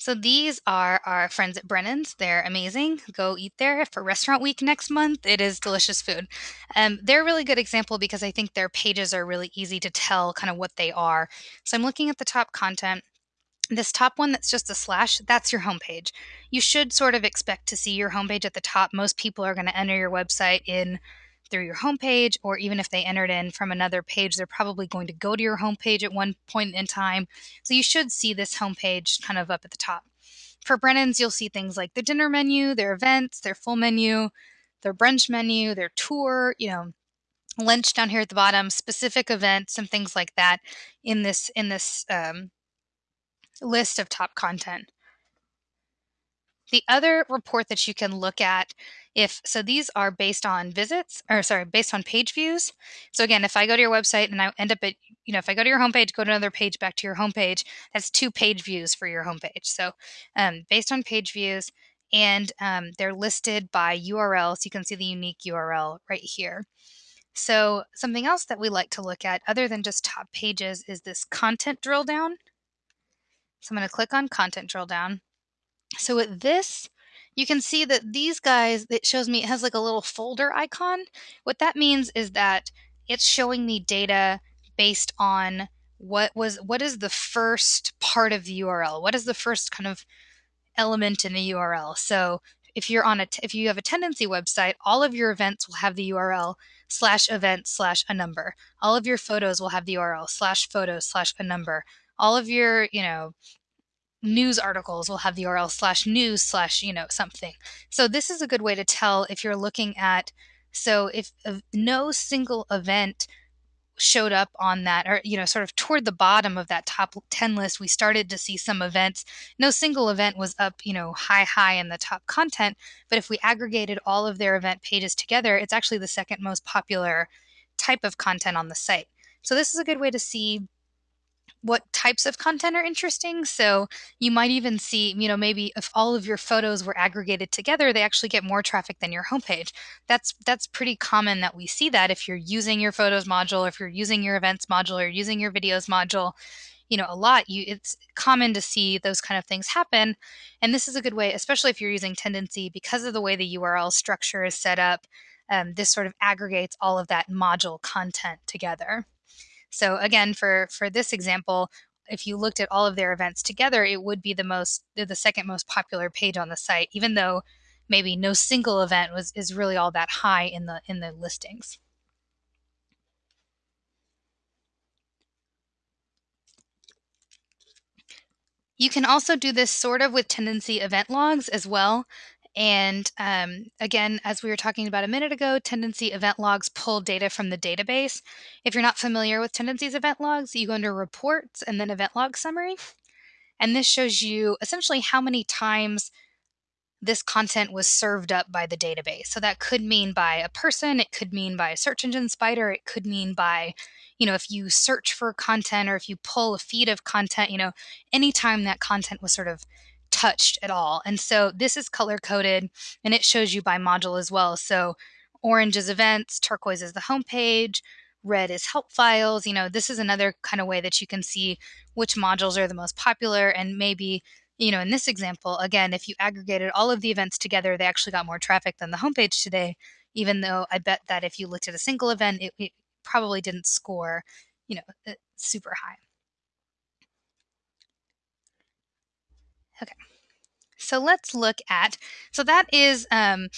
So these are our friends at Brennan's. They're amazing. Go eat there for Restaurant Week next month. It is delicious food. Um, they're a really good example because I think their pages are really easy to tell kind of what they are. So I'm looking at the top content. This top one that's just a slash, that's your homepage. You should sort of expect to see your homepage at the top. Most people are going to enter your website in through your homepage, or even if they entered in from another page, they're probably going to go to your homepage at one point in time. So you should see this homepage kind of up at the top. For Brennan's, you'll see things like the dinner menu, their events, their full menu, their brunch menu, their tour, you know, lunch down here at the bottom, specific events, and things like that in this in this um, list of top content. The other report that you can look at if so these are based on visits or sorry based on page views. So again if i go to your website and i end up at you know if i go to your homepage go to another page back to your homepage that's two page views for your homepage. So um, based on page views and um, they're listed by url so you can see the unique url right here. So something else that we like to look at other than just top pages is this content drill down. So i'm going to click on content drill down so with this, you can see that these guys, it shows me, it has like a little folder icon. What that means is that it's showing me data based on what was, what is the first part of the URL? What is the first kind of element in the URL? So if you're on a, if you have a tendenci website, all of your events will have the URL slash event slash a number. All of your photos will have the URL slash photo slash a number. All of your, you know, news articles will have the URL slash news slash, you know, something. So this is a good way to tell if you're looking at, so if no single event showed up on that or you know sort of toward the bottom of that top 10 list we started to see some events no single event was up you know high high in the top content but if we aggregated all of their event pages together it's actually the second most popular type of content on the site so this is a good way to see what types of content are interesting. So you might even see, you know, maybe if all of your photos were aggregated together, they actually get more traffic than your homepage. That's that's pretty common that we see that if you're using your photos module, if you're using your events module or using your videos module, you know, a lot, you it's common to see those kind of things happen. And this is a good way, especially if you're using Tendenci, because of the way the URL structure is set up. Um, this sort of aggregates all of that module content together. So again, for for this example, if you looked at all of their events together, it would be the most the second most popular page on the site, even though maybe no single event was is really all that high in the in the listings. You can also do this sort of with Tendenci event logs as well. And um, again, as we were talking about a minute ago, Tendenci event logs pull data from the database. If you're not familiar with Tendenci's event logs, you go under reports and then event log summary. And this shows you essentially how many times this content was served up by the database. So that could mean by a person, it could mean by a search engine spider, it could mean by, you know, if you search for content or if you pull a feed of content, you know, anytime that content was sort of touched at all. And so this is color coded and it shows you by module as well. So orange is events, turquoise is the homepage, red is help files. You know, this is another kind of way that you can see which modules are the most popular and maybe you know, in this example, again, if you aggregated all of the events together, they actually got more traffic than the homepage today, even though I bet that if you looked at a single event, it, it probably didn't score, you know, uh, super high. Okay. So let's look at, so that is um,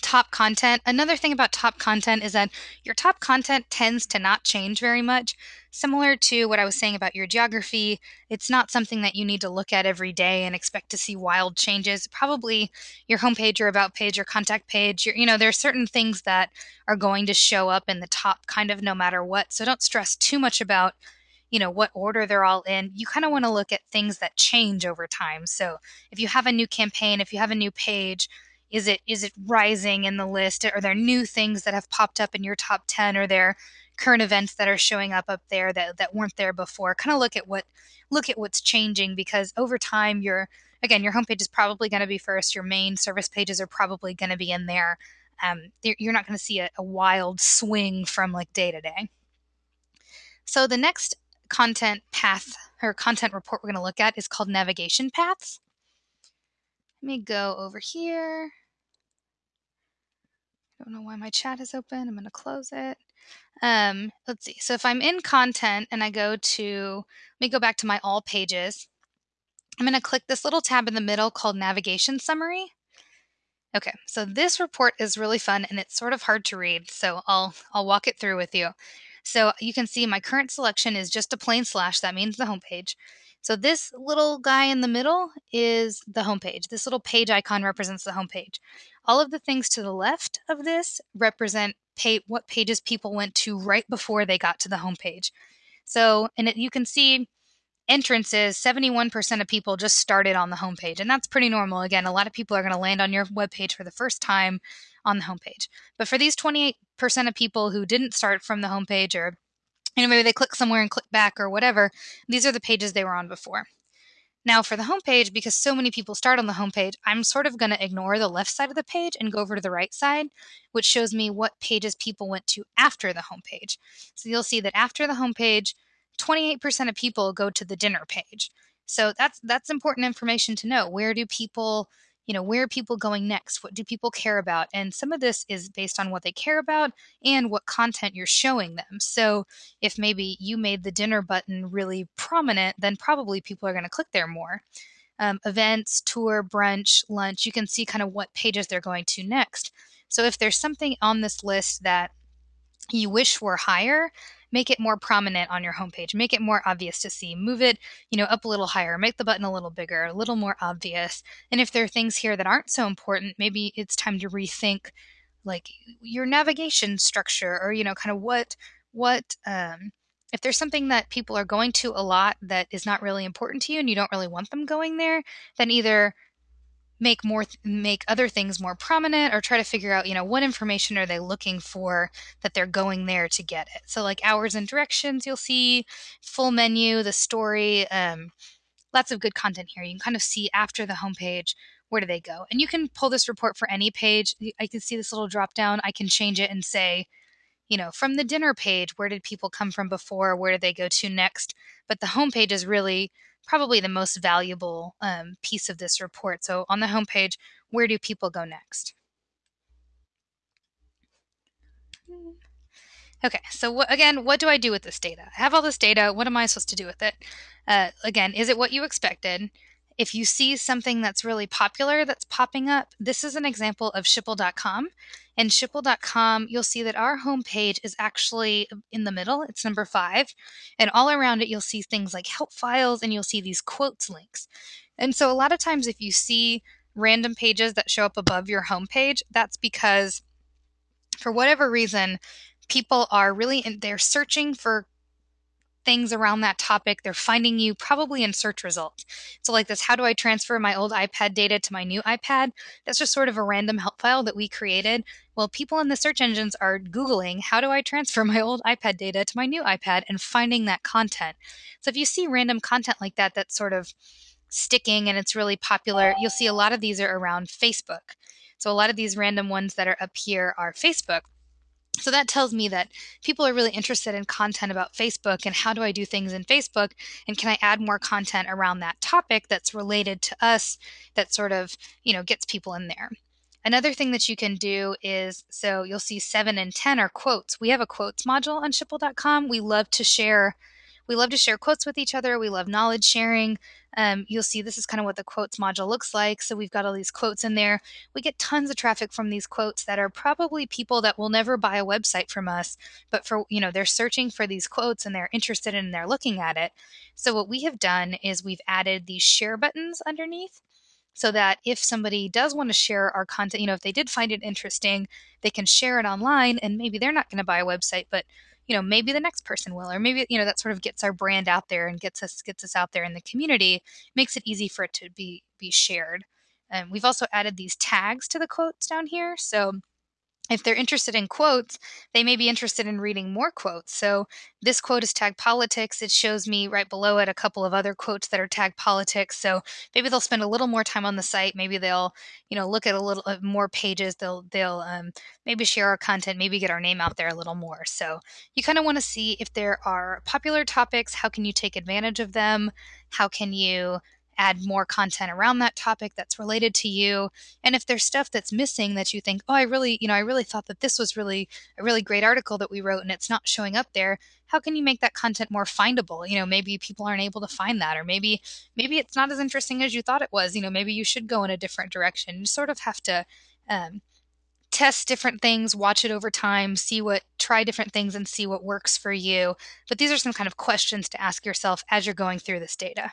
top content. Another thing about top content is that your top content tends to not change very much. Similar to what I was saying about your geography, it's not something that you need to look at every day and expect to see wild changes. Probably your homepage, your about page, your contact page, your, you know, there are certain things that are going to show up in the top kind of no matter what. So don't stress too much about you know what order they're all in you kind of want to look at things that change over time. So if you have a new campaign if you have a new page is it is it rising in the list? Are there new things that have popped up in your top 10 or there current events that are showing up up there that, that weren't there before? Kind of look at what look at what's changing because over time your again your homepage is probably going to be first your main service pages are probably going to be in there. Um, you're not going to see a, a wild swing from like day to day. So the next content path or content report we're going to look at is called navigation paths. Let me go over here. I don't know why my chat is open. I'm going to close it. Um, let's see. So if I'm in content and I go to, let me go back to my all pages. I'm going to click this little tab in the middle called navigation summary. Okay, so this report is really fun and it's sort of hard to read, so I'll I'll walk it through with you. So you can see my current selection is just a plain slash, that means the homepage. So this little guy in the middle is the homepage. This little page icon represents the homepage. All of the things to the left of this represent pay, what pages people went to right before they got to the homepage. So, and it, you can see entrances, 71% of people just started on the homepage. And that's pretty normal. Again, a lot of people are going to land on your webpage for the first time on the homepage. But for these 28% of people who didn't start from the homepage or you know maybe they click somewhere and click back or whatever, these are the pages they were on before. Now, for the homepage, because so many people start on the homepage, I'm sort of going to ignore the left side of the page and go over to the right side, which shows me what pages people went to after the homepage. So you'll see that after the homepage, 28% of people go to the dinner page. So that's that's important information to know. Where do people, you know, where are people going next? What do people care about? And some of this is based on what they care about and what content you're showing them. So if maybe you made the dinner button really prominent, then probably people are going to click there more. Um, events, tour, brunch, lunch, you can see kind of what pages they're going to next. So if there's something on this list that you wish were higher, make it more prominent on your homepage, make it more obvious to see, move it, you know, up a little higher, make the button a little bigger, a little more obvious. And if there are things here that aren't so important, maybe it's time to rethink like your navigation structure or you know kind of what what um if there's something that people are going to a lot that is not really important to you and you don't really want them going there, then either make more make other things more prominent or try to figure out you know what information are they looking for that they're going there to get it. So like hours and directions you'll see full menu the story um, lots of good content here. You can kind of see after the homepage where do they go. And you can pull this report for any page. I can see this little drop down. I can change it and say you know from the dinner page where did people come from before? Where did they go to next? But the homepage is really probably the most valuable um, piece of this report. So on the homepage, where do people go next? Okay, so again, what do I do with this data? I have all this data. What am I supposed to do with it? Uh, again, is it what you expected? If you see something that's really popular that's popping up, this is an example of Schipul.com. And Schipul.com, you'll see that our homepage is actually in the middle. It's number five. And all around it, you'll see things like help files and you'll see these quotes links. And so a lot of times, if you see random pages that show up above your homepage, that's because for whatever reason, people are really in, they're searching for things around that topic. They're finding you probably in search results. So, like this, how do I transfer my old iPad data to my new iPad? That's just sort of a random help file that we created. Well, people in the search engines are Googling, how do I transfer my old iPad data to my new iPad and finding that content. So, if you see random content like that, that's sort of sticking and it's really popular, you'll see a lot of these are around Facebook. So, a lot of these random ones that are up here are Facebook. So that tells me that people are really interested in content about Facebook and how do I do things in Facebook and can I add more content around that topic that's related to us that sort of, you know, gets people in there. Another thing that you can do is so you'll see 7 and 10 are quotes. We have a quotes module on schipul.com. We love to share we love to share quotes with each other. We love knowledge sharing. Um, you'll see this is kind of what the quotes module looks like. So we've got all these quotes in there. We get tons of traffic from these quotes that are probably people that will never buy a website from us, but for, you know, they're searching for these quotes and they're interested in and they're looking at it. So what we have done is we've added these share buttons underneath so that if somebody does want to share our content, you know, if they did find it interesting, they can share it online and maybe they're not going to buy a website, but you know maybe the next person will or maybe you know that sort of gets our brand out there and gets us gets us out there in the community makes it easy for it to be be shared. And we've also added these tags to the quotes down here. So if they're interested in quotes, they may be interested in reading more quotes. So this quote is tagged politics. It shows me right below it a couple of other quotes that are tagged politics. So maybe they'll spend a little more time on the site. Maybe they'll, you know, look at a little uh, more pages. They'll they'll um, maybe share our content. Maybe get our name out there a little more. So you kind of want to see if there are popular topics. How can you take advantage of them? How can you add more content around that topic that's related to you. And if there's stuff that's missing that you think, oh, I really, you know, I really thought that this was really a really great article that we wrote and it's not showing up there, how can you make that content more findable? You know, maybe people aren't able to find that, or maybe maybe it's not as interesting as you thought it was. You know, maybe you should go in a different direction. You sort of have to um, test different things, watch it over time, see what, try different things and see what works for you. But these are some kind of questions to ask yourself as you're going through this data.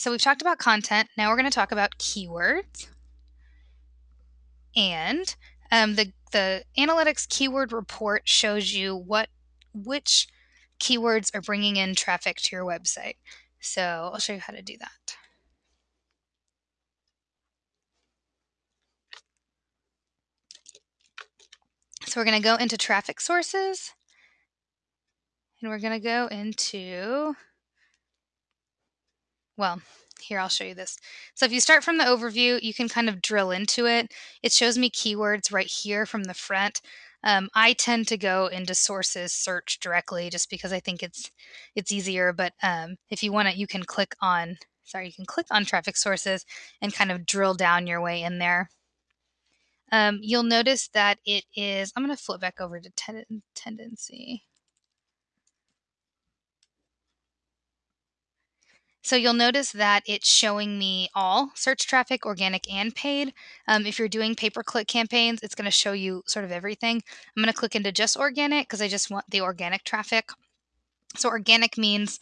So we've talked about content. Now we're going to talk about keywords. And um, the the analytics keyword report shows you what which keywords are bringing in traffic to your website. So I'll show you how to do that. So we're going to go into traffic sources and we're going to go into well, here I'll show you this. So if you start from the overview, you can kind of drill into it. It shows me keywords right here from the front. Um, I tend to go into sources search directly just because I think it's it's easier. But um, if you want it, you can click on sorry, you can click on traffic sources and kind of drill down your way in there. Um, you'll notice that it is. I'm going to flip back over to ten- tendenci. So you'll notice that it's showing me all search traffic, organic and paid. Um, if you're doing pay-per-click campaigns, it's going to show you sort of everything. I'm going to click into just organic because I just want the organic traffic. So organic means,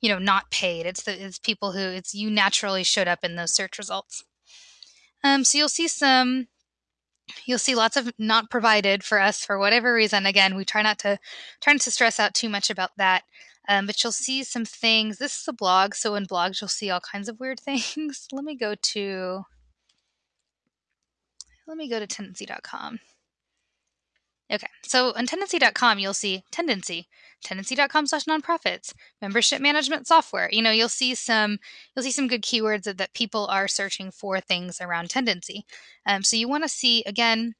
you know, not paid. It's the it's people who it's you naturally showed up in those search results. Um, so you'll see some you'll see lots of not provided for us for whatever reason again we try not to try not to stress out too much about that um, but you'll see some things. This is a blog, so in blogs you'll see all kinds of weird things. let me go to let me go to tendenci.com. Okay, so on tendenci.com you'll see tendenci, tendenci.com slash nonprofits, membership management software. You know, you'll see some you'll see some good keywords that, that people are searching for things around Tendenci. Um, so you want to see again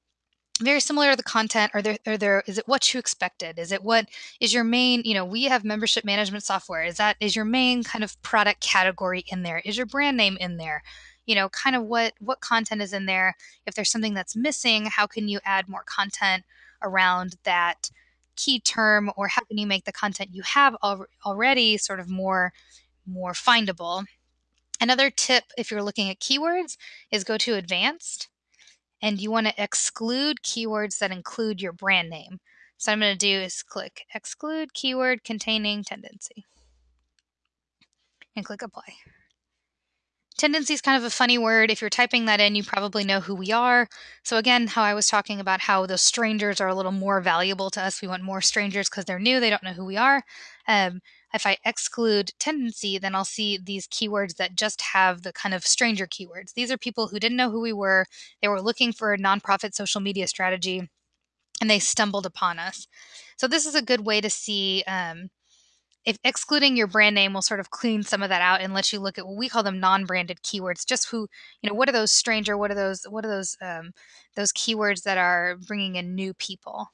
very similar to the content are there are there is it what you expected? Is it what is your main you know we have membership management software. Is that is your main kind of product category in there? Is your brand name in there? You know kind of what what content is in there? If there's something that's missing how can you add more content around that key term or how can you make the content you have al- already sort of more more findable? Another tip if you're looking at keywords is go to advanced and you want to exclude keywords that include your brand name. So I'm going to do is click exclude keyword containing Tendenci and click apply. Tendenci is kind of a funny word. If you're typing that in, you probably know who we are. So again, how I was talking about how those strangers are a little more valuable to us. We want more strangers because they're new, they don't know who we are. Um, if I exclude Tendenci, then I'll see these keywords that just have the kind of stranger keywords. These are people who didn't know who we were. They were looking for a nonprofit social media strategy and they stumbled upon us. So this is a good way to see um, if excluding your brand name will sort of clean some of that out and let you look at what we call them non-branded keywords just who you know what are those stranger what are those what are those um, those keywords that are bringing in new people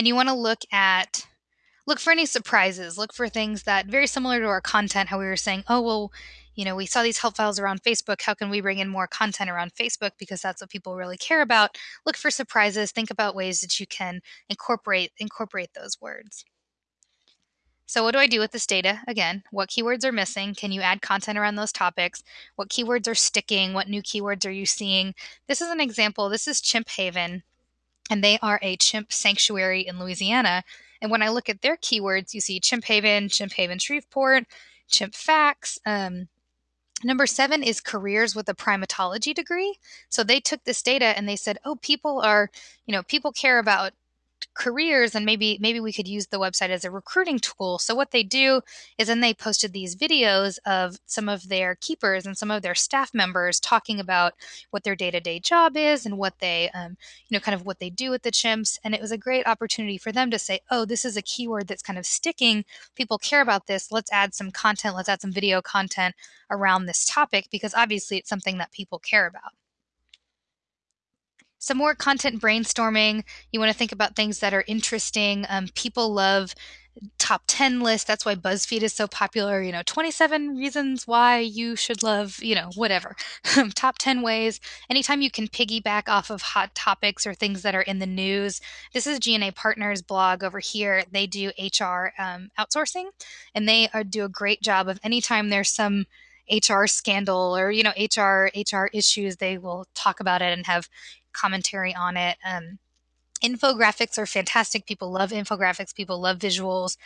and you want to look at look for any surprises look for things that very similar to our content how we were saying oh well you know we saw these help files around facebook how can we bring in more content around facebook because that's what people really care about look for surprises think about ways that you can incorporate incorporate those words so what do I do with this data? Again, what keywords are missing? Can you add content around those topics? What keywords are sticking? What new keywords are you seeing? This is an example. This is Chimp Haven and they are a chimp sanctuary in Louisiana. And when I look at their keywords, you see Chimp Haven, Chimp Haven Shreveport, Chimp Facts. Um, number seven is careers with a primatology degree. So they took this data and they said, oh, people are, you know, people care about careers and maybe maybe we could use the website as a recruiting tool. So what they do is then they posted these videos of some of their keepers and some of their staff members talking about what their day-to-day job is and what they um, you know kind of what they do with the chimps. And it was a great opportunity for them to say oh this is a keyword that's kind of sticking. People care about this. Let's add some content. Let's add some video content around this topic because obviously it's something that people care about some more content brainstorming. You want to think about things that are interesting. Um, people love top 10 lists. That's why BuzzFeed is so popular. You know, 27 reasons why you should love, you know, whatever. top 10 ways. Anytime you can piggyback off of hot topics or things that are in the news. This is G&A Partners blog over here. They do HR um, outsourcing and they are, do a great job of anytime there's some HR scandal or you know HR HR issues, they will talk about it and have commentary on it. Um, infographics are fantastic. People love infographics. People love visuals.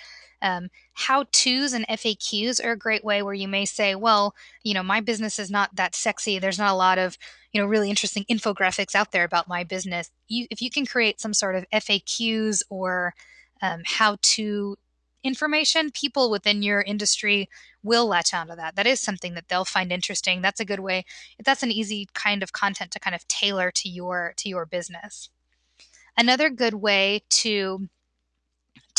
Um, how to's and FAQs are a great way where you may say, well, you know, my business is not that sexy. There's not a lot of, you know, really interesting infographics out there about my business. You, if you can create some sort of FAQs or um, how to information, people within your industry will latch onto that. That is something that they'll find interesting. That's a good way. That's an easy kind of content to kind of tailor to your to your business. Another good way to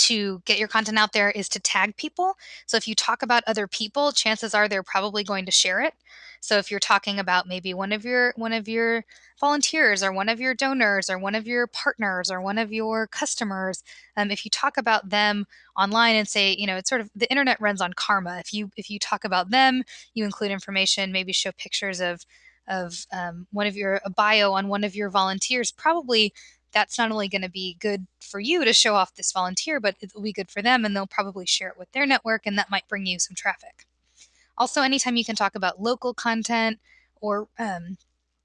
to get your content out there is to tag people. So if you talk about other people, chances are they're probably going to share it. So if you're talking about maybe one of your one of your volunteers or one of your donors or one of your partners or one of your customers, um, if you talk about them online and say, you know, it's sort of the internet runs on karma. If you if you talk about them, you include information, maybe show pictures of of um, one of your a bio on one of your volunteers, probably that's not only going to be good for you to show off this volunteer, but it'll be good for them and they'll probably share it with their network and that might bring you some traffic. Also, anytime you can talk about local content or um,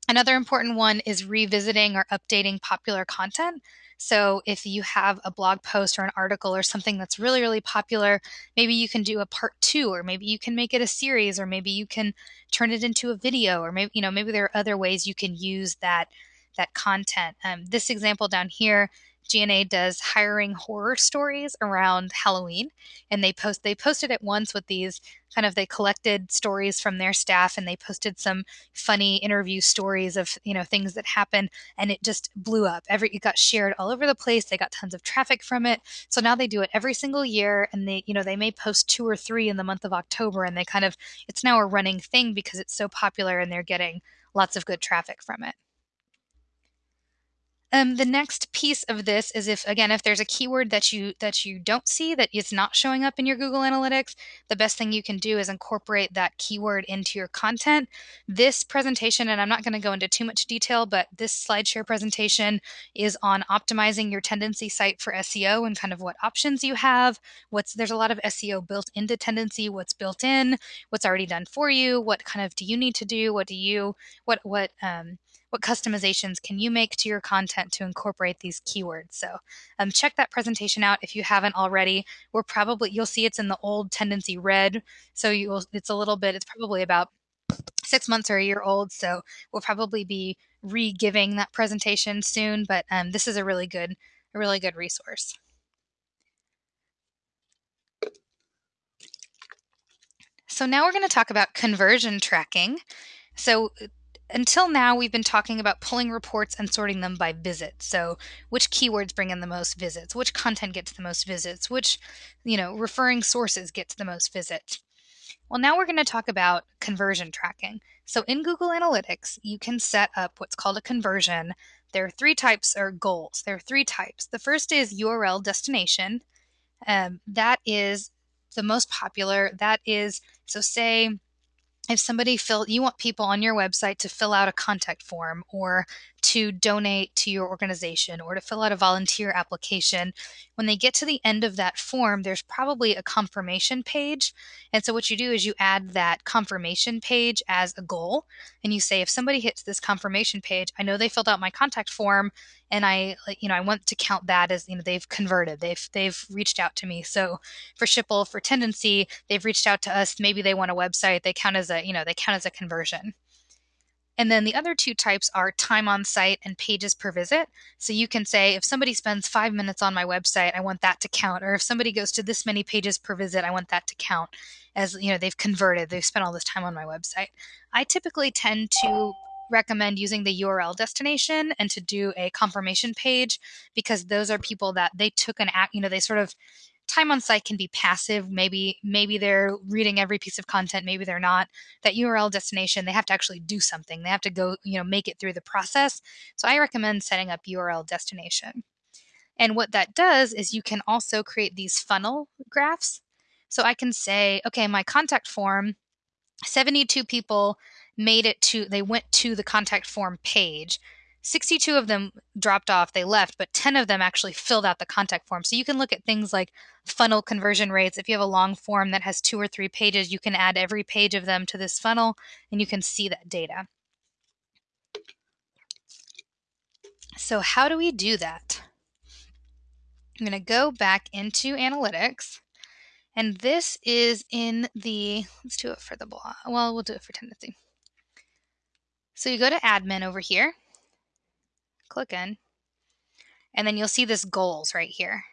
another important one is revisiting or updating popular content. So if you have a blog post or an article or something that's really, really popular, maybe you can do a part two, or maybe you can make it a series, or maybe you can turn it into a video, or maybe, you know, maybe there are other ways you can use that that content. Um, this example down here, G&A does hiring horror stories around Halloween, and they post they posted it once with these kind of they collected stories from their staff and they posted some funny interview stories of you know things that happened and it just blew up. Every it got shared all over the place they got tons of traffic from it. So now they do it every single year and they you know they may post two or three in the month of october and they kind of it's now a running thing because it's so popular and they're getting lots of good traffic from it um, the next piece of this is if again if there's a keyword that you that you don't see that is not showing up in your Google Analytics, the best thing you can do is incorporate that keyword into your content. This presentation, and I'm not going to go into too much detail, but this SlideShare presentation is on optimizing your Tendenci site for SEO and kind of what options you have. What's there's a lot of SEO built into Tendenci, what's built in, what's already done for you, what kind of do you need to do, what do you what what um, what customizations can you make to your content to incorporate these keywords. So um, check that presentation out if you haven't already. We're probably, you'll see it's in the old Tendenci red. So you will, it's a little bit, it's probably about six months or a year old. So we'll probably be re-giving that presentation soon, but um, this is a really good, a really good resource. So now we're going to talk about conversion tracking. So until now, we've been talking about pulling reports and sorting them by visit. So, which keywords bring in the most visits? Which content gets the most visits? Which, you know, referring sources gets the most visits? Well, now we're going to talk about conversion tracking. So, in Google Analytics, you can set up what's called a conversion. There are three types or goals. There are three types. The first is URL destination. Um, that is the most popular. That is, so say, if somebody fill you want people on your website to fill out a contact form or to donate to your organization or to fill out a volunteer application. When they get to the end of that form there's probably a confirmation page. And so what you do is you add that confirmation page as a goal. And you say if somebody hits this confirmation page i know they filled out my contact form and i you know i want to count that as you know they've converted. They've they've reached out to me. So for Schipul for Tendenci, they've reached out to us. Maybe they want a website. They count as a you know they count as a conversion And then the other two types are time on site and pages per visit. So you can say if somebody spends five minutes on my website, I want that to count. Or if somebody goes to this many pages per visit, I want that to count as you know they've converted, they've spent all this time on my website. I typically tend to recommend using the URL destination and to do a confirmation page because those are people that they took an act, you know, they sort of time on site can be passive maybe maybe they're reading every piece of content maybe they're not. That url destination they have to actually do something. They have to go you know make it through the process. So i recommend setting up url destination. And what that does is you can also create these funnel graphs. So i can say okay my contact form 72 people made it to they went to the contact form page 62 of them dropped off, they left, but 10 of them actually filled out the contact form. So you can look at things like funnel conversion rates. If you have a long form that has two or three pages, you can add every page of them to this funnel and you can see that data. So, how do we do that? I'm going to go back into analytics. And this is in the, let's do it for the blog. Well, we'll do it for tendenci. So you go to admin over here click in, and then you'll see this goals right here.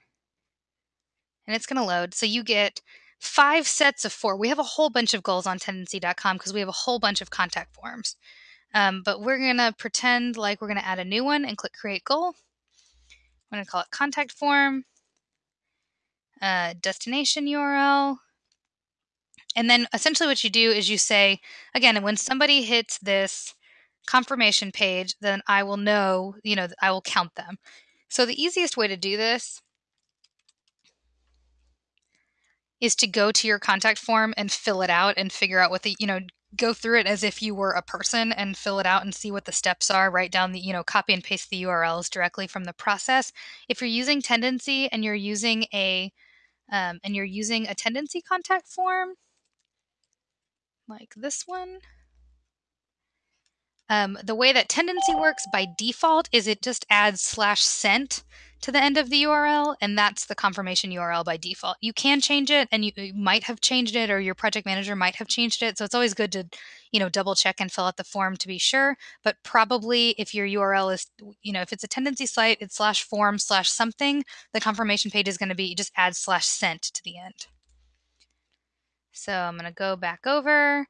And it's going to load. So you get five sets of four. We have a whole bunch of goals on tendenci.com because we have a whole bunch of contact forms. Um, but we're going to pretend like we're going to add a new one and click create goal. I'm going to call it contact form, uh, destination URL. And then essentially what you do is you say, again, when somebody hits this confirmation page, then I will know, you know, I will count them. So the easiest way to do this is to go to your contact form and fill it out and figure out what the, you know, go through it as if you were a person and fill it out and see what the steps are, write down the, you know, copy and paste the URLs directly from the process. If you're using Tendenci and you're using a um, and you're using a Tendenci contact form like this one, um, the way that Tendenci works by default is it just adds slash sent to the end of the URL, and that's the confirmation URL by default. You can change it, and you, you, might have changed it, or your project manager might have changed it. So it's always good to, you know, double check and fill out the form to be sure. But probably if your URL is, you know, if it's a Tendenci site, it's slash form slash something. The confirmation page is going to be just add slash sent to the end. So I'm going to go back over.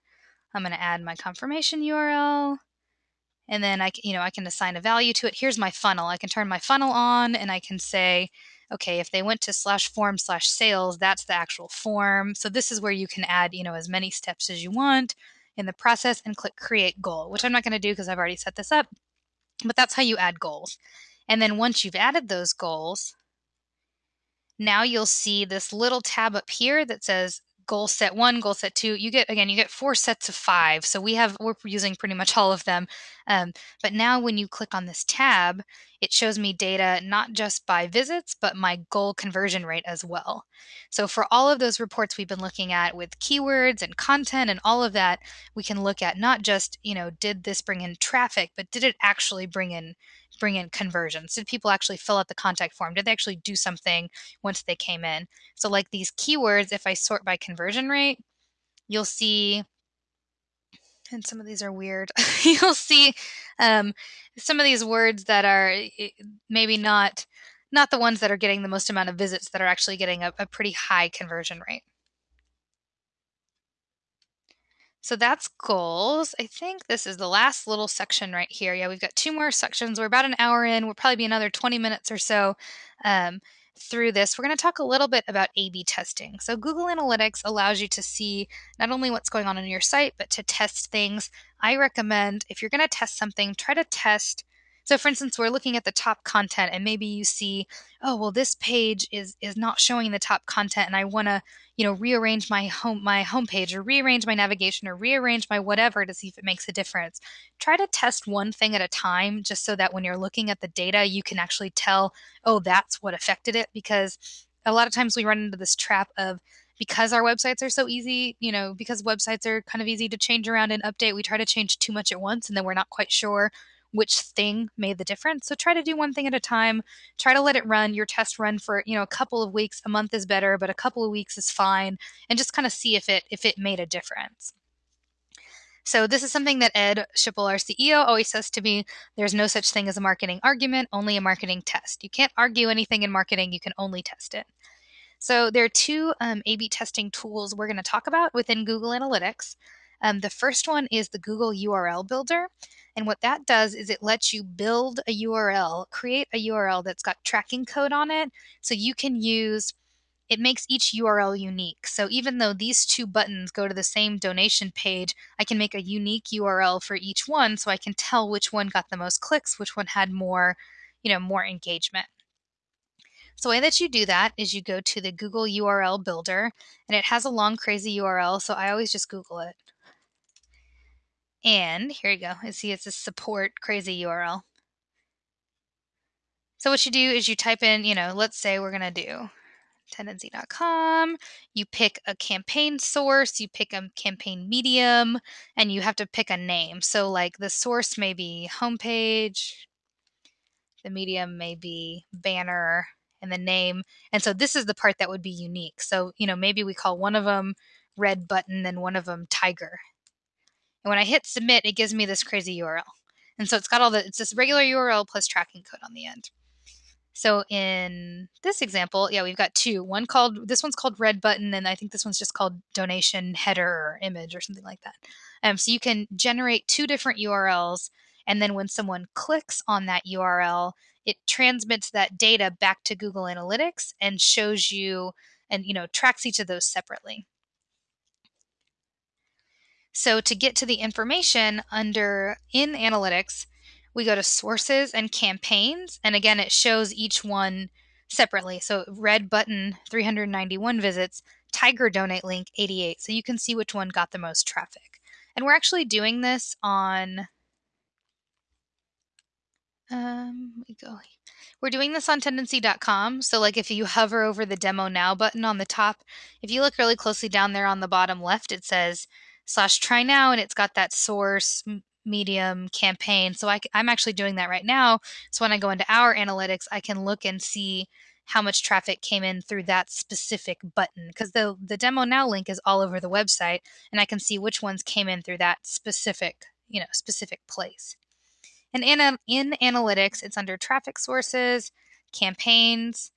I'm going to add my confirmation URL and then I, you know, I can assign a value to it. Here's my funnel. I can turn my funnel on and I can say, okay, if they went to slash form slash sales, that's the actual form. So this is where you can add, you know, as many steps as you want in the process and click create goal, which I'm not going to do because I've already set this up, but that's how you add goals. And then once you've added those goals, now you'll see this little tab up here that says goal set one, goal set two. You get again, you get four sets of five. So we have we're using pretty much all of them. Um, but now when you click on this tab, it shows me data not just by visits, but my goal conversion rate as well. So for all of those reports we've been looking at with keywords and content and all of that, we can look at not just you know did this bring in traffic, but did it actually bring in bring in conversions? Did people actually fill out the contact form? Did they actually do something once they came in? So, like these keywords, if I sort by conversion rate, you'll see, and some of these are weird, you'll see um, some of these words that are maybe not not the ones that are getting the most amount of visits that are actually getting a, a pretty high conversion rate. So that's goals. I think this is the last little section right here. Yeah, we've got two more sections. We're about an hour in. We'll probably be another 20 minutes or so um, through this. We're going to talk a little bit about A B testing. So, Google Analytics allows you to see not only what's going on on your site, but to test things. I recommend if you're going to test something, try to test so for instance, we're looking at the top content and maybe you see, oh, well, this page is is not showing the top content and I want to, you know, rearrange my home my homepage or rearrange my navigation or rearrange my whatever to see if it makes a difference. Try to test one thing at a time just so that when you're looking at the data, you can actually tell, oh, that's what affected it because a lot of times we run into this trap of because our websites are so easy, you know, because websites are kind of easy to change around and update, we try to change too much at once and then we're not quite sure which thing made the difference. So try to do one thing at a time. Try to let it run. Your test run for, you know, a couple of weeks, a month is better, but a couple of weeks is fine and just kind of see if it if it made a difference. So this is something that Ed Schipul, our CEO, always says to me, there's no such thing as a marketing argument, only a marketing test. You can't argue anything in marketing, you can only test it. So there are two um, A-B testing tools we're going to talk about within Google Analytics. Um, the first one is the Google URL Builder. And what that does is it lets you build a URL, create a URL that's got tracking code on it. So you can use it makes each URL unique. So even though these two buttons go to the same donation page, I can make a unique URL for each one so I can tell which one got the most clicks, which one had more, you know, more engagement. So the way that you do that is you go to the Google URL Builder, and it has a long, crazy URL, so I always just Google it. And here you go. You see it's a support crazy URL. So what you do is you type in, you know, let's say we're going to do tendenci.com. You pick a campaign source, you pick a campaign medium, and you have to pick a name. So, like the source may be homepage, the medium may be banner, and the name. And so, this is the part that would be unique. So, you know, maybe we call one of them red button and one of them tiger. And when I hit submit, it gives me this crazy URL. And so it's got all the, it's this regular URL plus tracking code on the end. So in this example, yeah, we've got two. One called this one's called red button, and I think this one's just called donation header or image or something like that. Um, so you can generate two different URLs, and then when someone clicks on that URL, it transmits that data back to Google Analytics and shows you and you know tracks each of those separately. So to get to the information under in analytics, we go to sources and campaigns. And again, it shows each one separately. So red button, 391 visits, tiger donate link, 88. So you can see which one got the most traffic. And we're actually doing this on, um, me go. We're doing this on tendenci.com. So like if you hover over the demo now button on the top, if you look really closely down there on the bottom left, it says slash try now and it's got that source medium campaign. So I, I'm actually doing that right now. So when I go into our analytics, I can look and see how much traffic came in through that specific button because the the demo now link is all over the website and I can see which ones came in through that specific, you know, specific place. And in in analytics, it's under traffic sources, campaigns,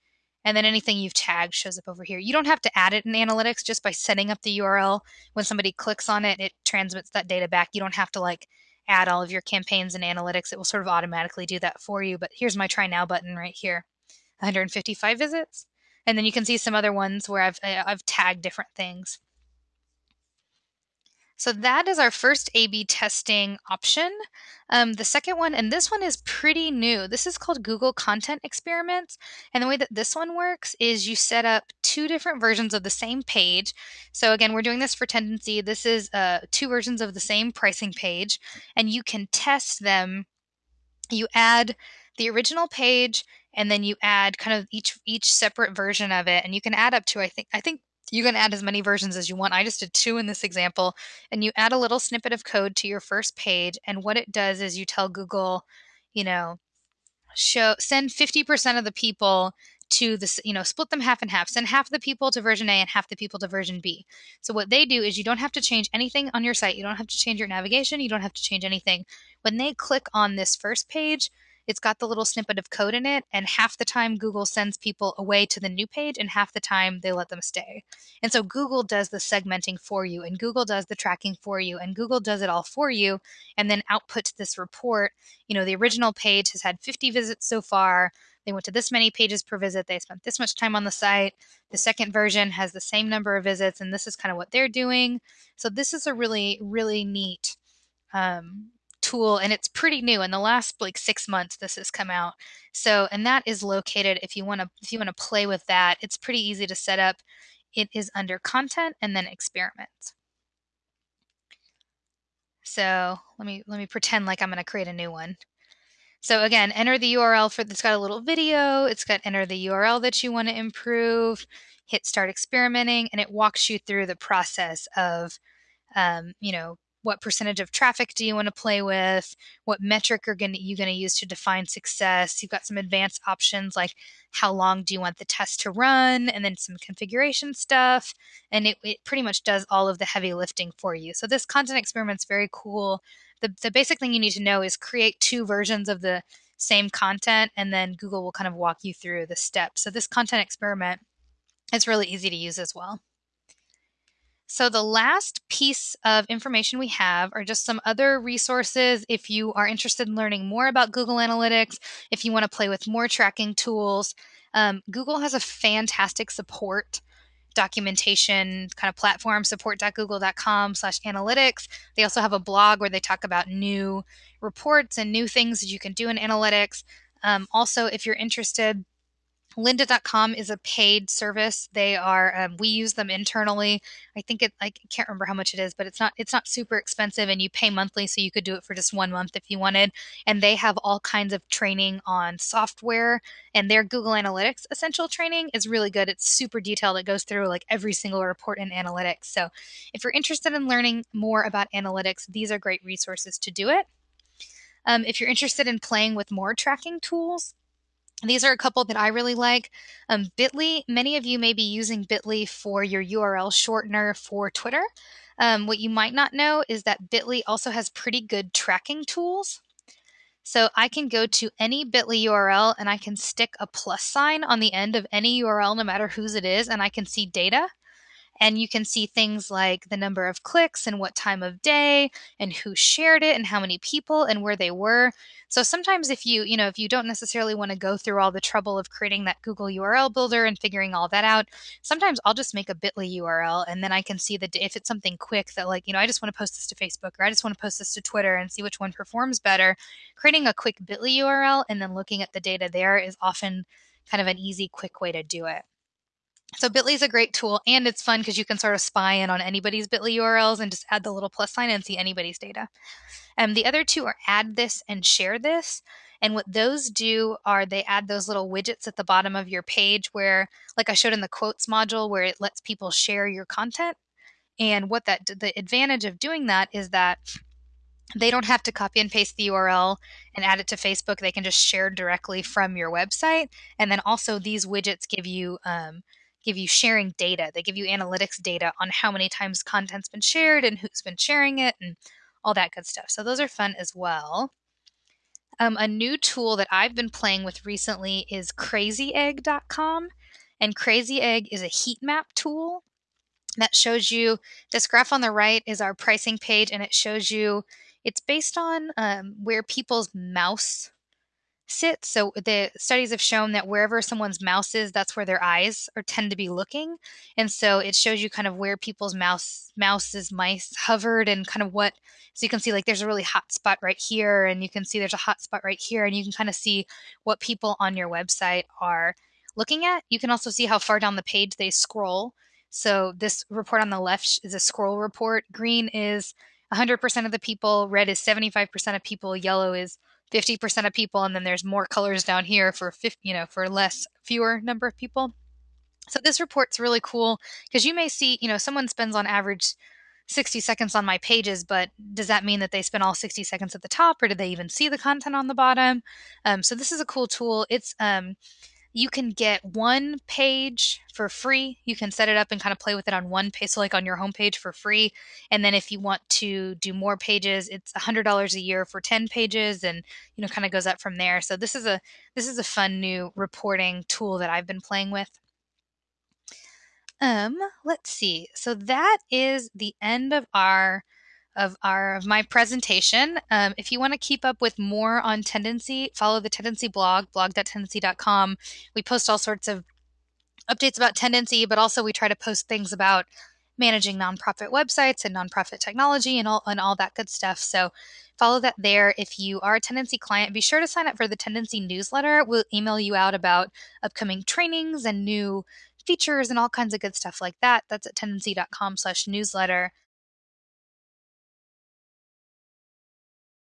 and then anything you've tagged shows up over here. You don't have to add it in analytics just by setting up the URL. When somebody clicks on it, it transmits that data back. You don't have to like add all of your campaigns and analytics. It will sort of automatically do that for you. But here's my try now button right here 155 visits. And then you can see some other ones where I've, uh, I've tagged different things. So that is our first A-B testing option. Um, the second one, and this one is pretty new. This is called Google Content Experiments. And the way that this one works is you set up two different versions of the same page. So again, we're doing this for Tendenci. This is uh, two versions of the same pricing page, and you can test them. You add the original page and then you add kind of each each separate version of it and you can add up to i think i think you can add as many versions as you want. I just did two in this example. And you add a little snippet of code to your first page. And what it does is you tell Google, you know, show send 50% of the people to this, you know, split them half and half. Send half the people to version A and half the people to version B. So what they do is you don't have to change anything on your site. You don't have to change your navigation. You don't have to change anything. When they click on this first page, it's got the little snippet of code in it, and half the time Google sends people away to the new page, and half the time they let them stay. And so Google does the segmenting for you, and Google does the tracking for you, and Google does it all for you, and then outputs this report. You know, the original page has had 50 visits so far. They went to this many pages per visit. They spent this much time on the site. The second version has the same number of visits, and this is kind of what they're doing. So this is a really, really neat um, tool and it's pretty new in the last like six months this has come out. So and that is located if you want to if you want to play with that it's pretty easy to set up. It is under content and then experiments. So let me let me pretend like i'm going to create a new one. So again enter the url for it's got a little video it's got enter the url that you want to improve hit start experimenting and it walks you through the process of um, you know what percentage of traffic do you want to play with? What metric are gonna, you going to use to define success? You've got some advanced options like how long do you want the test to run, and then some configuration stuff. And it, it pretty much does all of the heavy lifting for you. So this content experiment is very cool. The, the basic thing you need to know is create two versions of the same content, and then Google will kind of walk you through the steps. So this content experiment is really easy to use as well. So, the last piece of information we have are just some other resources if you are interested in learning more about Google Analytics, if you want to play with more tracking tools. Um, Google has a fantastic support documentation kind of platform support.google.com slash analytics they also have a blog where they talk about new reports and new things that you can do in analytics um, also if you're interested lynda.com is a paid service. They are um, we use them internally. I think it i can't remember how much it is but it's not it's not super expensive and you pay monthly so you could do it for just one month if you wanted. And they have all kinds of training on software and their google analytics essential training is really good. It's super detailed. It goes through like every single report in analytics. So if you're interested in learning more about analytics these are great resources to do it. Um, if you're interested in playing with more tracking tools these are a couple that I really like. Um, Bitly, many of you may be using Bitly for your URL shortener for Twitter. Um, what you might not know is that Bitly also has pretty good tracking tools. So I can go to any Bitly URL and I can stick a plus sign on the end of any URL, no matter whose it is, and I can see data and you can see things like the number of clicks and what time of day and who shared it and how many people and where they were. So sometimes if you you know if you don't necessarily want to go through all the trouble of creating that google url builder and figuring all that out sometimes i'll just make a bitly url and then i can see that if it's something quick that like you know i just want to post this to facebook or i just want to post this to twitter and see which one performs better creating a quick bitly url and then looking at the data there is often kind of an easy quick way to do it so Bitly is a great tool and it's fun because you can sort of spy in on anybody's Bitly URLs and just add the little plus sign and see anybody's data. And um, the other two are AddThis and ShareThis. And what those do are they add those little widgets at the bottom of your page where, like I showed in the quotes module, where it lets people share your content. And what that the advantage of doing that is that they don't have to copy and paste the URL and add it to Facebook. They can just share directly from your website. And then also these widgets give you um, give you sharing data. They give you analytics data on how many times content's been shared and who's been sharing it and all that good stuff. So those are fun as well. Um, a new tool that I've been playing with recently is crazyegg.com. And Crazy Egg is a heat map tool that shows you this graph on the right is our pricing page, and it shows you it's based on um, where people's mouse sit. So the studies have shown that wherever someone's mouse is, that's where their eyes are tend to be looking. And so it shows you kind of where people's mouse mouses mice hovered and kind of what so you can see like there's a really hot spot right here and you can see there's a hot spot right here and you can kind of see what people on your website are looking at. You can also see how far down the page they scroll. So this report on the left is a scroll report. Green is 100% of the people, red is 75% of people, yellow is 50% of people and then there's more colors down here for 50, you know for less fewer number of people. So this report's really cool because you may see you know someone spends on average 60 seconds on my pages but does that mean that they spend all 60 seconds at the top or do they even see the content on the bottom? Um, so this is a cool tool. It's um, you can get one page for free. You can set it up and kind of play with it on one page, so like on your homepage for free. And then if you want to do more pages, it's $100 a year for 10 pages and you know kind of goes up from there. So this is a this is a fun new reporting tool that I've been playing with. Um, let's see. So that is the end of our of our of my presentation. Um, if you want to keep up with more on Tendenci, follow the Tendenci blog, blog.tendenci.com. We post all sorts of updates about Tendenci, but also we try to post things about managing nonprofit websites and nonprofit technology and all and all that good stuff. So follow that there. If you are a Tendenci client, be sure to sign up for the Tendenci newsletter. We'll email you out about upcoming trainings and new features and all kinds of good stuff like that. That's at tendenci.com slash newsletter.